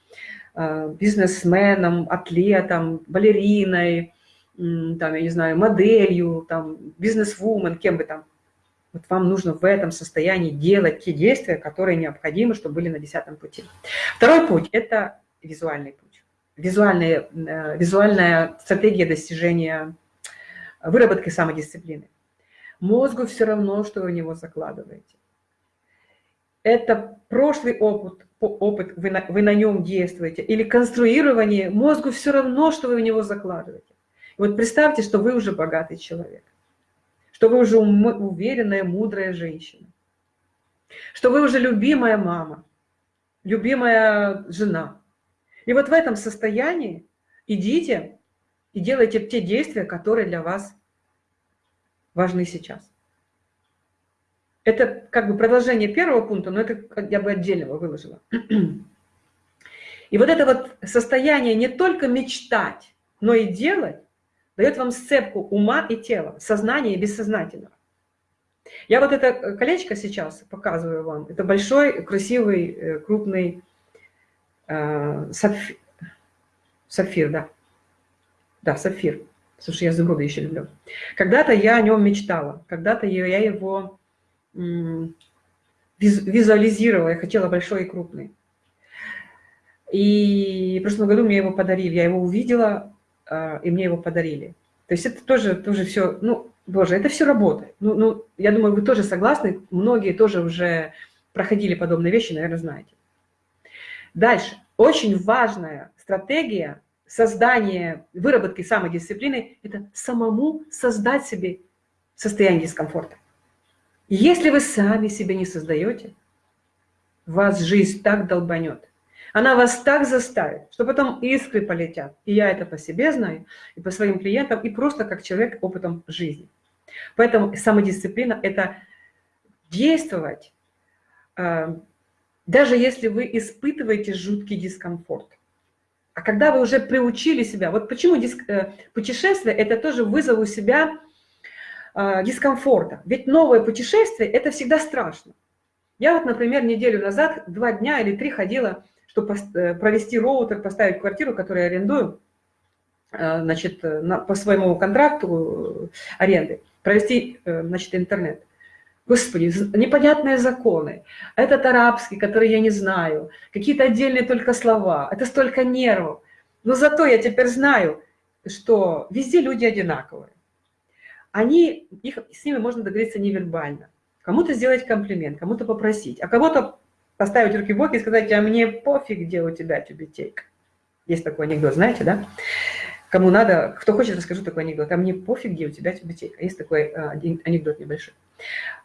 э, бизнесменом, атлетом, балериной, там, я не знаю, моделью, там, бизнес-вумен, кем бы там. Вот вам нужно в этом состоянии делать те действия, которые необходимы, чтобы были на десятом пути. Второй путь – это визуальный путь. Визуальная, э, визуальная стратегия достижения выработки самодисциплины. Мозгу все равно, что вы в него закладываете. Это прошлый опыт, опыт вы, на, вы на нем действуете, или конструирование, мозгу все равно, что вы в него закладываете. И вот представьте, что вы уже богатый человек, что вы уже уверенная, мудрая женщина, что вы уже любимая мама, любимая жена. И вот в этом состоянии идите и делайте те действия, которые для вас важны сейчас. Это как бы продолжение первого пункта, но это я бы отдельного выложила. [clears throat] И вот это вот состояние не только мечтать, но и делать, дает вам сцепку ума и тела, сознания и бессознательного. Я вот это колечко сейчас показываю вам. Это большой, красивый, э, крупный э, сапфир, сапфир да. Да, сапфир. Слушай, я изумруды еще люблю. Когда-то я о нем мечтала, когда-то я его визуализировала, я хотела большой и крупный. И в прошлом году мне его подарили, я его увидела, а, и мне его подарили. То есть это тоже, тоже все, ну, боже, это все работает. Ну, ну, я думаю, вы тоже согласны, многие тоже уже проходили подобные вещи, наверное, знаете. Дальше. Очень важная стратегия создание, выработки самодисциплины – это самому создать себе состояние дискомфорта. Если вы сами себе не создаете, вас жизнь так долбанет. Она вас так заставит, что потом искры полетят. И я это по себе знаю, и по своим клиентам, и просто как человек опытом жизни. Поэтому самодисциплина – это действовать, э, даже если вы испытываете жуткий дискомфорт. А когда вы уже приучили себя, вот почему диск, э, путешествие – это тоже вызов у себя э, дискомфорта. Ведь новое путешествие – это всегда страшно. Я вот, например, неделю назад, два дня или три ходила, чтобы провести роутер, поставить квартиру, которую я арендую, значит, на, по своему контракту аренды провести, э, значит, интернет. Господи, непонятные законы. Этот арабский, который я не знаю, какие-то отдельные только слова. Это столько нервов. Но зато я теперь знаю, что везде люди одинаковые. Они, их, с ними можно договориться невербально. Кому-то сделать комплимент, кому-то попросить, а кого-то поставить руки в боки и сказать, а мне пофиг, где у тебя тюбетейка. Есть такой анекдот, знаете, да? Кому надо, кто хочет, расскажу такой анекдот. А мне пофиг, где у тебя библиотека. Есть такой а, анекдот небольшой.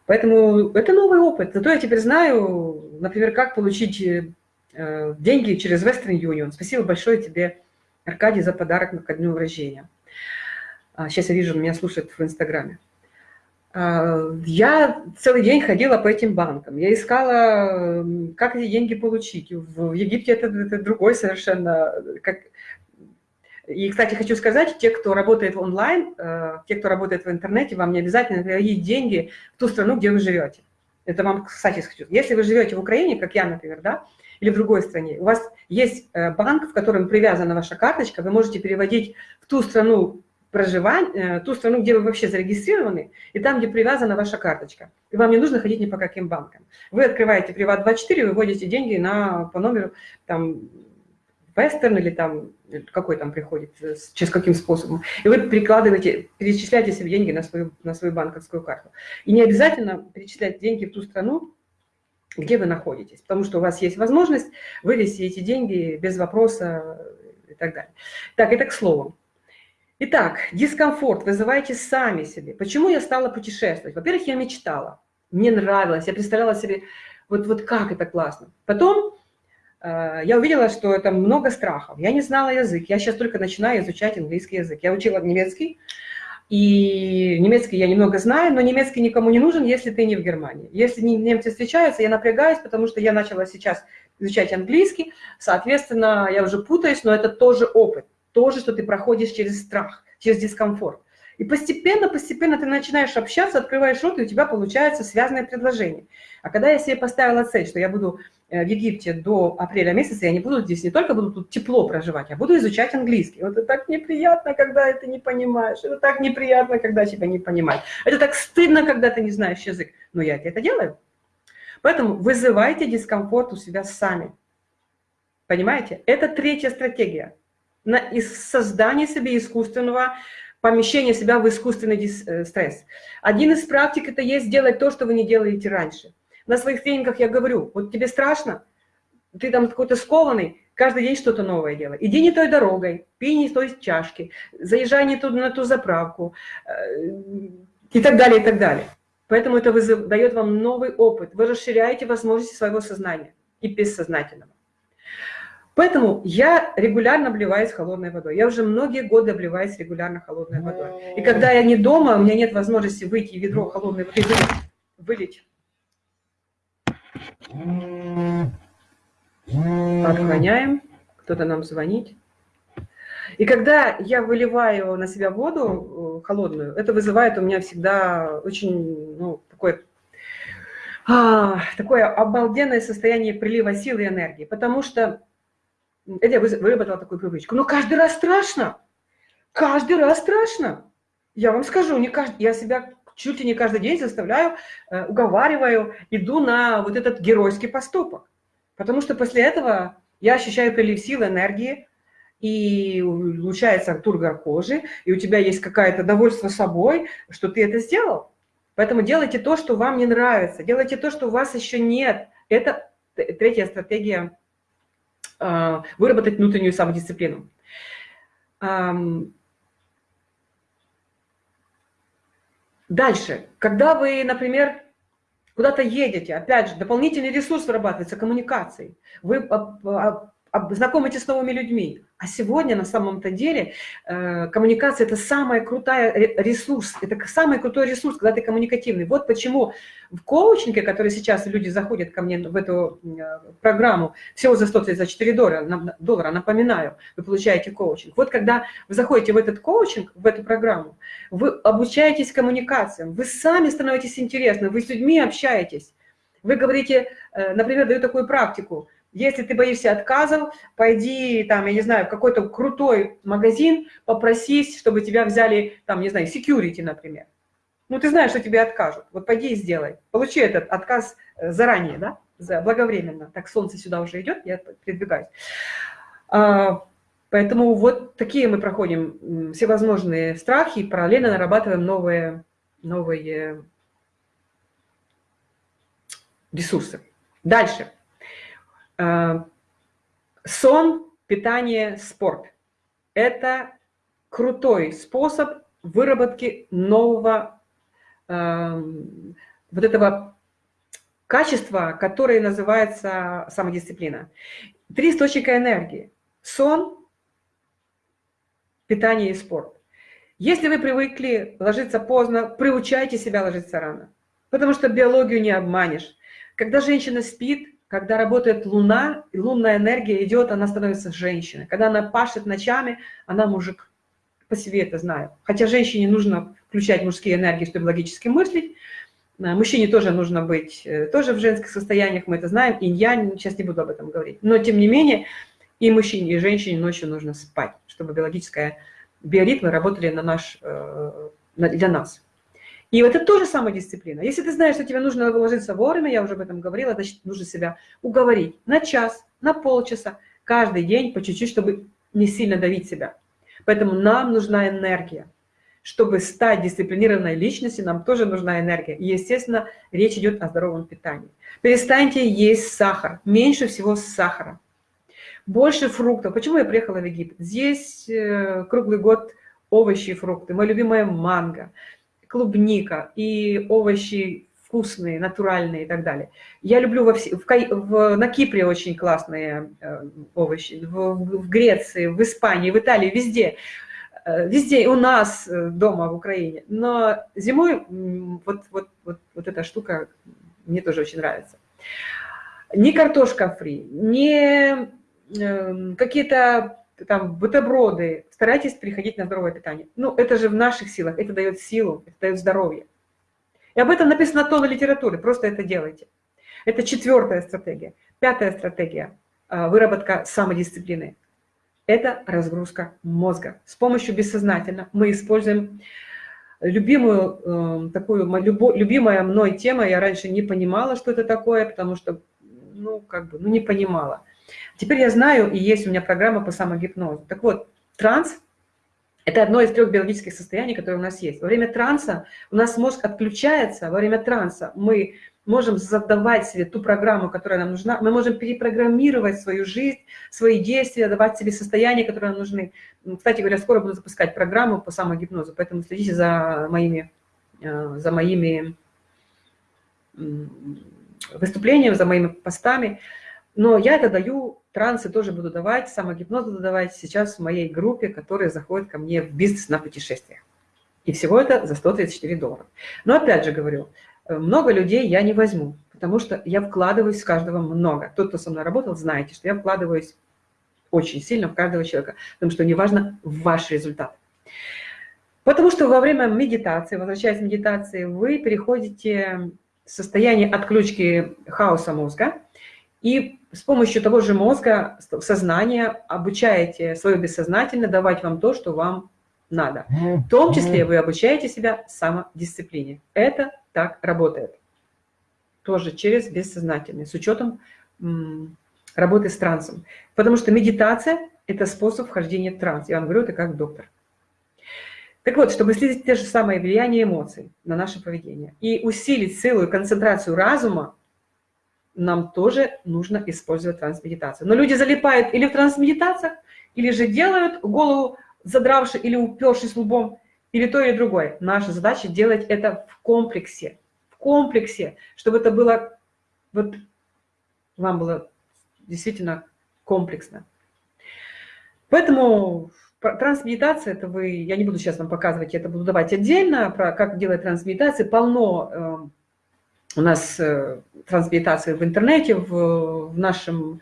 Поэтому это новый опыт. Зато я теперь знаю, например, как получить э, деньги через Western Union. Спасибо большое тебе, Аркадий, за подарок ко дню рождения. А, сейчас я вижу, меня слушают в Инстаграме. А, я целый день ходила по этим банкам. Я искала, как эти деньги получить. В Египте это, это другой совершенно, как, и, кстати, хочу сказать, те, кто работает онлайн, э, те, кто работает в интернете, вам не обязательно переводить деньги в ту страну, где вы живете. Это вам, кстати, хочу. Если вы живете в Украине, как я, например, да, или в другой стране, у вас есть э, банк, в котором привязана ваша карточка, вы можете переводить в ту страну проживания, э, ту страну, где вы вообще зарегистрированы, и там, где привязана ваша карточка. И вам не нужно ходить ни по каким банкам. Вы открываете Приват24, выводите деньги на, по номеру там, Western или там, какой там приходит, э, через каким способом. И вы перекладываете, перечисляете себе деньги на свою, на свою банковскую карту. И не обязательно перечислять деньги в ту страну, где вы находитесь, потому что у вас есть возможность вывести эти деньги без вопроса и так далее. Так, это к слову. Итак, дискомфорт вызывайте сами себе. Почему я стала путешествовать? Во-первых, я мечтала, мне нравилось, я представляла себе, вот, вот как это классно. Потом Э, я увидела, что это много страхов. Я не знала язык, я сейчас только начинаю изучать английский язык. Я учила немецкий, и немецкий я немного знаю, но немецкий никому не нужен, если ты не в Германии. Если немцы встречаются, я напрягаюсь, потому что я начала сейчас изучать английский, соответственно, я уже путаюсь, но это тоже опыт, тоже, что ты проходишь через страх, через дискомфорт. И постепенно, постепенно ты начинаешь общаться, открываешь рот, и у тебя получается связанное предложение. А когда я себе поставила цель, что я буду Э, в Египте до апреля месяца, я не буду здесь, не только буду тут тепло проживать, я буду изучать английский. Вот это так неприятно, когда это не понимаешь. Это так неприятно, когда тебя не понимают. Это так стыдно, когда ты не знаешь язык. Но я это делаю. Поэтому вызывайте дискомфорт у себя сами. Понимаете? Это третья стратегия. На создание себе искусственного помещения себя в искусственный э, стресс. Один из практик это есть делать то, что вы не делаете раньше. На своих тренингах я говорю, вот тебе страшно, ты там какой-то скованный, каждый день что-то новое делай. Иди не той дорогой, пей не той чашки, заезжай не туда на ту заправку э, и так далее, и так далее. Поэтому это вызов, дает вам новый опыт. Вы расширяете возможности своего сознания и бессознательного. Поэтому я регулярно обливаюсь холодной водой. Я уже многие годы обливаюсь регулярно холодной водой. И когда я не дома, у меня нет возможности выйти ведро холодной воды, вылить, Отгоняем. Кто-то нам звонит. И когда я выливаю на себя воду э, холодную, это вызывает у меня всегда очень, ну, такое, а, такое обалденное состояние прилива силы и энергии. Потому что это я выработала такую привычку. Но каждый раз страшно. Каждый раз страшно. Я вам скажу, не каждый, я себя чуть ли не каждый день заставляю, э, уговариваю, иду на вот этот геройский поступок. Потому что после этого я ощущаю прилив сил, энергии, и улучшается тургор кожи, и у тебя есть какое-то довольство собой, что ты это сделал. Поэтому делайте то, что вам не нравится, делайте то, что у вас еще нет. Это третья стратегия выработать внутреннюю самодисциплину. Дальше, когда вы, например, куда-то едете, опять же, дополнительный ресурс вырабатывается коммуникацией. Вы знакомитесь с новыми людьми. А сегодня на самом-то деле э, коммуникация – это самый крутой ресурс, это самый крутой ресурс, когда ты коммуникативный. Вот почему в коучинге, который сейчас люди заходят ко мне в эту э, программу, всего за 134 доллара, доллара, напоминаю, вы получаете коучинг. Вот когда вы заходите в этот коучинг, в эту программу, вы обучаетесь коммуникациям, вы сами становитесь интересны, вы с людьми общаетесь. Вы говорите, э, например, даю такую практику – если ты боишься отказов, пойди, там, я не знаю, в какой-то крутой магазин, попросись, чтобы тебя взяли, там, не знаю, security, например. Ну, ты знаешь, что тебе откажут. Вот пойди и сделай. Получи этот отказ э, заранее, да, благовременно. Так, солнце сюда уже идет, я передвигаюсь. А, поэтому вот такие мы проходим всевозможные страхи, и параллельно нарабатываем новые, новые ресурсы. Дальше. Э, сон, питание, спорт – это крутой способ выработки нового э, вот этого качества, которое называется самодисциплина. Три источника энергии – сон, питание и спорт. Если вы привыкли ложиться поздно, приучайте себя ложиться рано, потому что биологию не обманешь. Когда женщина спит, когда работает луна, лунная энергия идет, она становится женщиной. Когда она пашет ночами, она мужик. По себе это знаю. Хотя женщине нужно включать мужские энергии, чтобы логически мыслить. Э, мужчине тоже нужно быть э, тоже в женских состояниях, мы это знаем. И я сейчас не буду об этом говорить. Но тем не менее, и мужчине, и женщине ночью нужно спать, чтобы биологическая биоритмы работали на наш, э, для нас. И это тоже самодисциплина. Если ты знаешь, что тебе нужно ложиться вовремя, я уже об этом говорила, значит, нужно себя уговорить на час, на полчаса, каждый день по чуть-чуть, чтобы не сильно давить себя. Поэтому нам нужна энергия. Чтобы стать дисциплинированной личностью, нам тоже нужна энергия. И, естественно, речь идет о здоровом питании. Перестаньте есть сахар. Меньше всего сахара. Больше фруктов. Почему я приехала в Египет? Здесь э, круглый год овощи и фрукты. Моя любимая манго клубника и овощи вкусные, натуральные и так далее. Я люблю во все, в, в, на Кипре очень классные э, овощи, в, в Греции, в Испании, в Италии, везде. Э, везде у нас э, дома в Украине. Но зимой вот, вот, вот, вот эта штука мне тоже очень нравится. Не картошка фри, не э, какие-то там бутерброды, старайтесь переходить на здоровое питание. Ну, это же в наших силах, это дает силу, это дает здоровье. И об этом написано тонна литературы, просто это делайте. Это четвертая стратегия. Пятая стратегия а, – выработка самодисциплины. Это разгрузка мозга. С помощью бессознательно мы используем любимую, э, такую, любимая мной тема, я раньше не понимала, что это такое, потому что, ну, как бы, ну, не понимала. Теперь я знаю, и есть у меня программа по самогипнозу. Так вот, транс – это одно из трех биологических состояний, которые у нас есть. Во время транса у нас мозг отключается, во время транса мы можем задавать себе ту программу, которая нам нужна, мы можем перепрограммировать свою жизнь, свои действия, давать себе состояния, которые нам нужны. Кстати говоря, скоро буду запускать программу по самогипнозу, поэтому следите за моими, э, за моими выступлениями, за моими постами. Но я это даю, трансы тоже буду давать, самогипноз буду давать сейчас в моей группе, которые заходят ко мне в бизнес на путешествиях. И всего это за 134 доллара. Но опять же говорю, э, много людей я не возьму, потому что я вкладываюсь в каждого много. Тот, кто со мной работал, знаете, что я вкладываюсь очень сильно в каждого человека, потому что неважно ваш результат. Потому что во время медитации, возвращаясь к медитации, вы переходите в состояние отключки хаоса мозга, и с помощью того же мозга, сознания обучаете свое бессознательно давать вам то, что вам надо. В том числе вы обучаете себя самодисциплине. Это так работает. Тоже через бессознательное, с учетом работы с трансом. Потому что медитация – это способ вхождения в транс. Я вам говорю это как доктор. Так вот, чтобы снизить те же самые влияние эмоций на наше поведение и усилить силу и концентрацию разума, нам тоже нужно использовать трансмедитацию. Но люди залипают или в трансмедитациях, или же делают голову задравши или упершись лбом, или то, или другое. Наша задача делать это в комплексе. В комплексе, чтобы это было, вот вам было действительно комплексно. Поэтому трансмедитация, это вы, я не буду сейчас вам показывать, я это буду давать отдельно, про как делать трансмедитации. Полно э, у нас э, трансмедитации в интернете, в, в нашем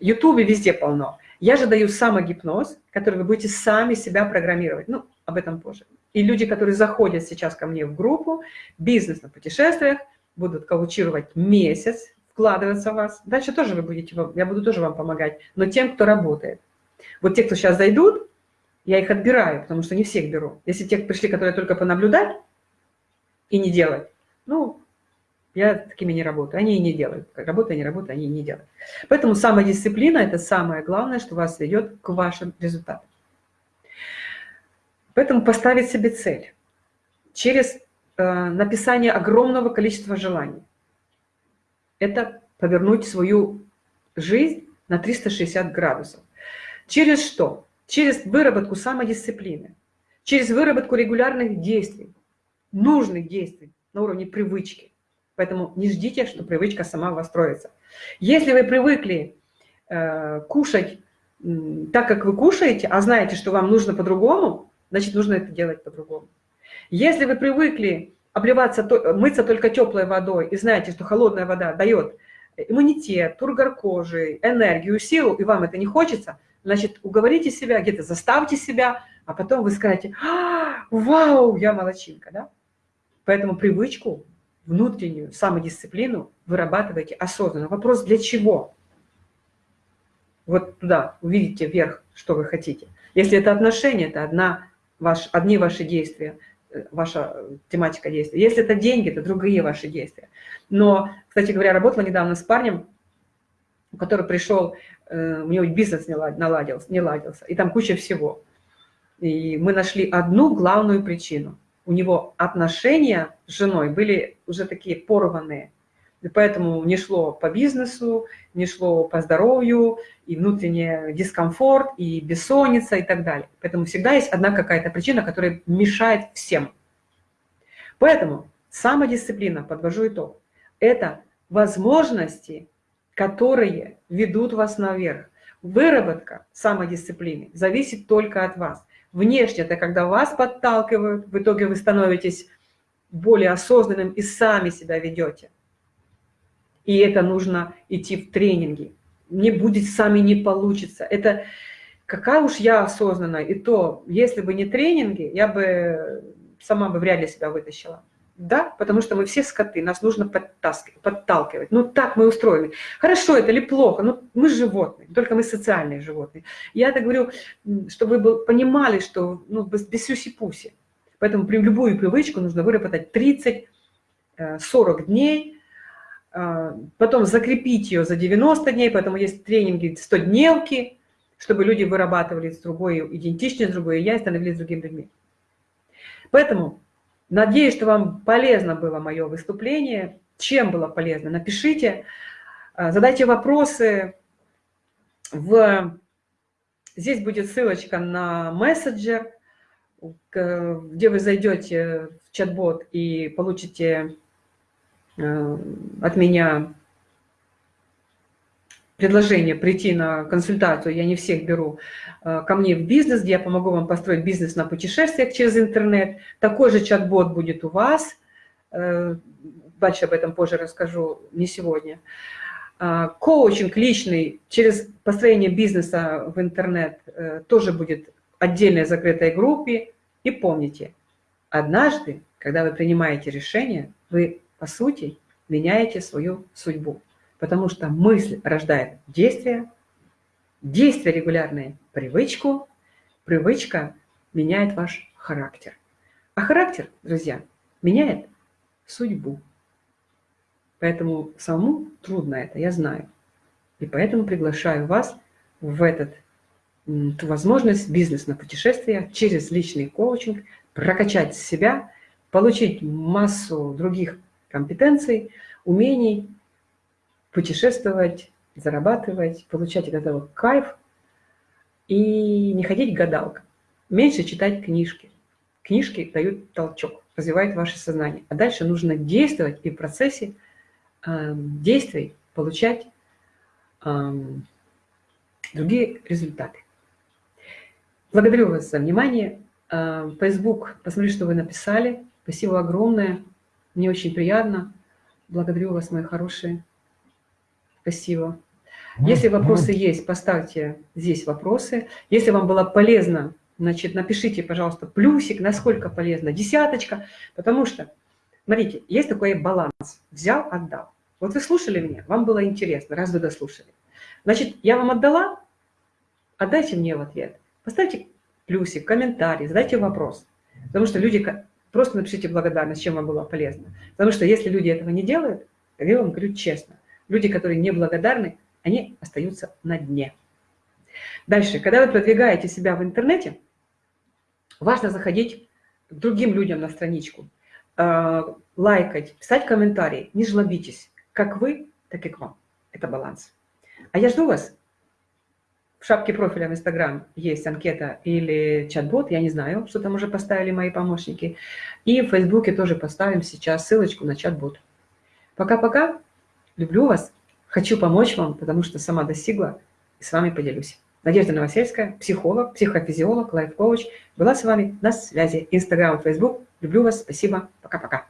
ютубе, везде полно. Я же даю самогипноз, который вы будете сами себя программировать. Ну, об этом позже. И люди, которые заходят сейчас ко мне в группу «Бизнес на путешествиях», будут коучировать месяц, вкладываться в вас. Дальше тоже вы будете, я буду тоже вам помогать, но тем, кто работает. Вот те, кто сейчас зайдут, я их отбираю, потому что не всех беру. Если те пришли, которые только понаблюдать и не делать, ну, я такими не работаю. Они и не делают. Как работаю, не работаю, они и не делают. Поэтому самодисциплина – это самое главное, что вас ведет к вашим результатам. Поэтому поставить себе цель через э, написание огромного количества желаний. Это повернуть свою жизнь на 360 градусов. Через что? Через выработку самодисциплины, через выработку регулярных действий, нужных действий на уровне привычки. Поэтому не ждите, что привычка сама у. Если вы привыкли э, кушать э, так, как вы кушаете, а знаете, что вам нужно по-другому, значит, нужно это делать по-другому. Если вы привыкли обливаться, мыться только теплой водой и знаете, что холодная вода дает иммунитет, тургор кожи, энергию, силу, и вам это не хочется, значит, уговорите себя, где-то заставьте себя, а потом вы скажете, а, вау, я молочинка, да? Поэтому привычку, внутреннюю самодисциплину вырабатывайте осознанно. Вопрос, для чего? Вот туда увидите вверх, что вы хотите. Если это отношения, это одна, ваш, одни ваши действия, э, ваша тематика действия. Если это деньги, это другие ваши действия. Но, кстати говоря, работала недавно с парнем, который пришел, э, у него бизнес не наладился, не ладился, и там куча всего. И мы нашли одну главную причину. У него отношения с женой были уже такие порванные. И поэтому не шло по бизнесу, не шло по здоровью, и внутренний дискомфорт, и бессонница, и так далее. Поэтому всегда есть одна какая-то причина, которая мешает всем. Поэтому самодисциплина, подвожу итог, это возможности которые ведут вас наверх. Выработка самодисциплины зависит только от вас. Внешне это когда вас подталкивают, в итоге вы становитесь более осознанным и сами себя ведете. И это нужно идти в тренинги. Не будет, сами не получится. Это какая уж я осознанная. И то, если бы не тренинги, я бы сама бы вряд ли себя вытащила. Да, потому что мы все скоты, нас нужно подталкивать. Ну, так мы устроены. Хорошо это или плохо, ну, мы животные, только мы социальные животные. Я это говорю, чтобы вы понимали, что ну, без, сюси-пуси. Поэтому при любую привычку нужно выработать 30-40 э, дней, э, потом закрепить ее за 90 дней, поэтому есть тренинги 100-дневки, чтобы люди вырабатывали с другой идентичность, другое я и становились другими людьми. Поэтому Надеюсь, что вам полезно было мое выступление. Чем было полезно? Напишите, а, задайте вопросы. В... Здесь будет ссылочка на мессенджер, где вы зайдете в чат-бот и получите а, от меня предложение прийти на консультацию, я не всех беру, э, ко мне в бизнес, где я помогу вам построить бизнес на путешествиях через интернет. Такой же чат-бот будет у вас. Э, дальше об этом позже расскажу, не сегодня. Э, коучинг личный через построение бизнеса в интернет тоже будет отдельной закрытой группе. И помните, однажды, когда вы принимаете решение, вы, по сути, меняете свою судьбу потому что мысль рождает действие, действие регулярное – привычку, привычка меняет ваш характер. А характер, друзья, меняет судьбу. Поэтому самому трудно это, я знаю. И поэтому приглашаю вас в этот, эту возможность бизнес на путешествия через личный коучинг, прокачать себя, получить массу других компетенций, умений, путешествовать, зарабатывать, получать от этого кайф и не ходить к гадалкам. Меньше читать книжки. книжки дают толчок, развивают ваше сознание. А дальше нужно действовать и в процессе э, действий получать э, другие результаты. Благодарю вас за внимание. Э, Facebook, посмотри, что вы написали. Спасибо огромное. Мне очень приятно. Благодарю вас, мои хорошие. Спасибо. Если вопросы есть, поставьте здесь вопросы. Если вам было полезно, значит, напишите, пожалуйста, плюсик, насколько полезно, десяточка, потому что, смотрите, есть такой баланс. Взял, отдал. Вот вы слушали меня, вам было интересно, раз вы дослушали. Значит, я вам отдала, отдайте мне в ответ. Поставьте плюсик, комментарий, задайте вопрос. Потому что люди, просто напишите благодарность, чем вам было полезно. Потому что если люди этого не делают, я вам говорю честно, люди, которые не благодарны, они остаются на дне. Дальше, когда вы продвигаете себя в интернете, важно заходить к другим людям на страничку, э, лайкать, писать комментарии, не жлобитесь, как вы, так и к вам. Это баланс. А я жду вас. В шапке профиля в Инстаграм есть анкета или чат-бот, я не знаю, что там уже поставили мои помощники. И в Фейсбуке тоже поставим сейчас ссылочку на чат-бот. Пока-пока. Люблю вас. Хочу помочь вам, потому что сама достигла и с вами поделюсь. Надежда Новосельская, психолог, психофизиолог, лайф-коуч, была с вами на связи. Инстаграм, Фейсбук. Люблю вас. Спасибо. Пока-пока.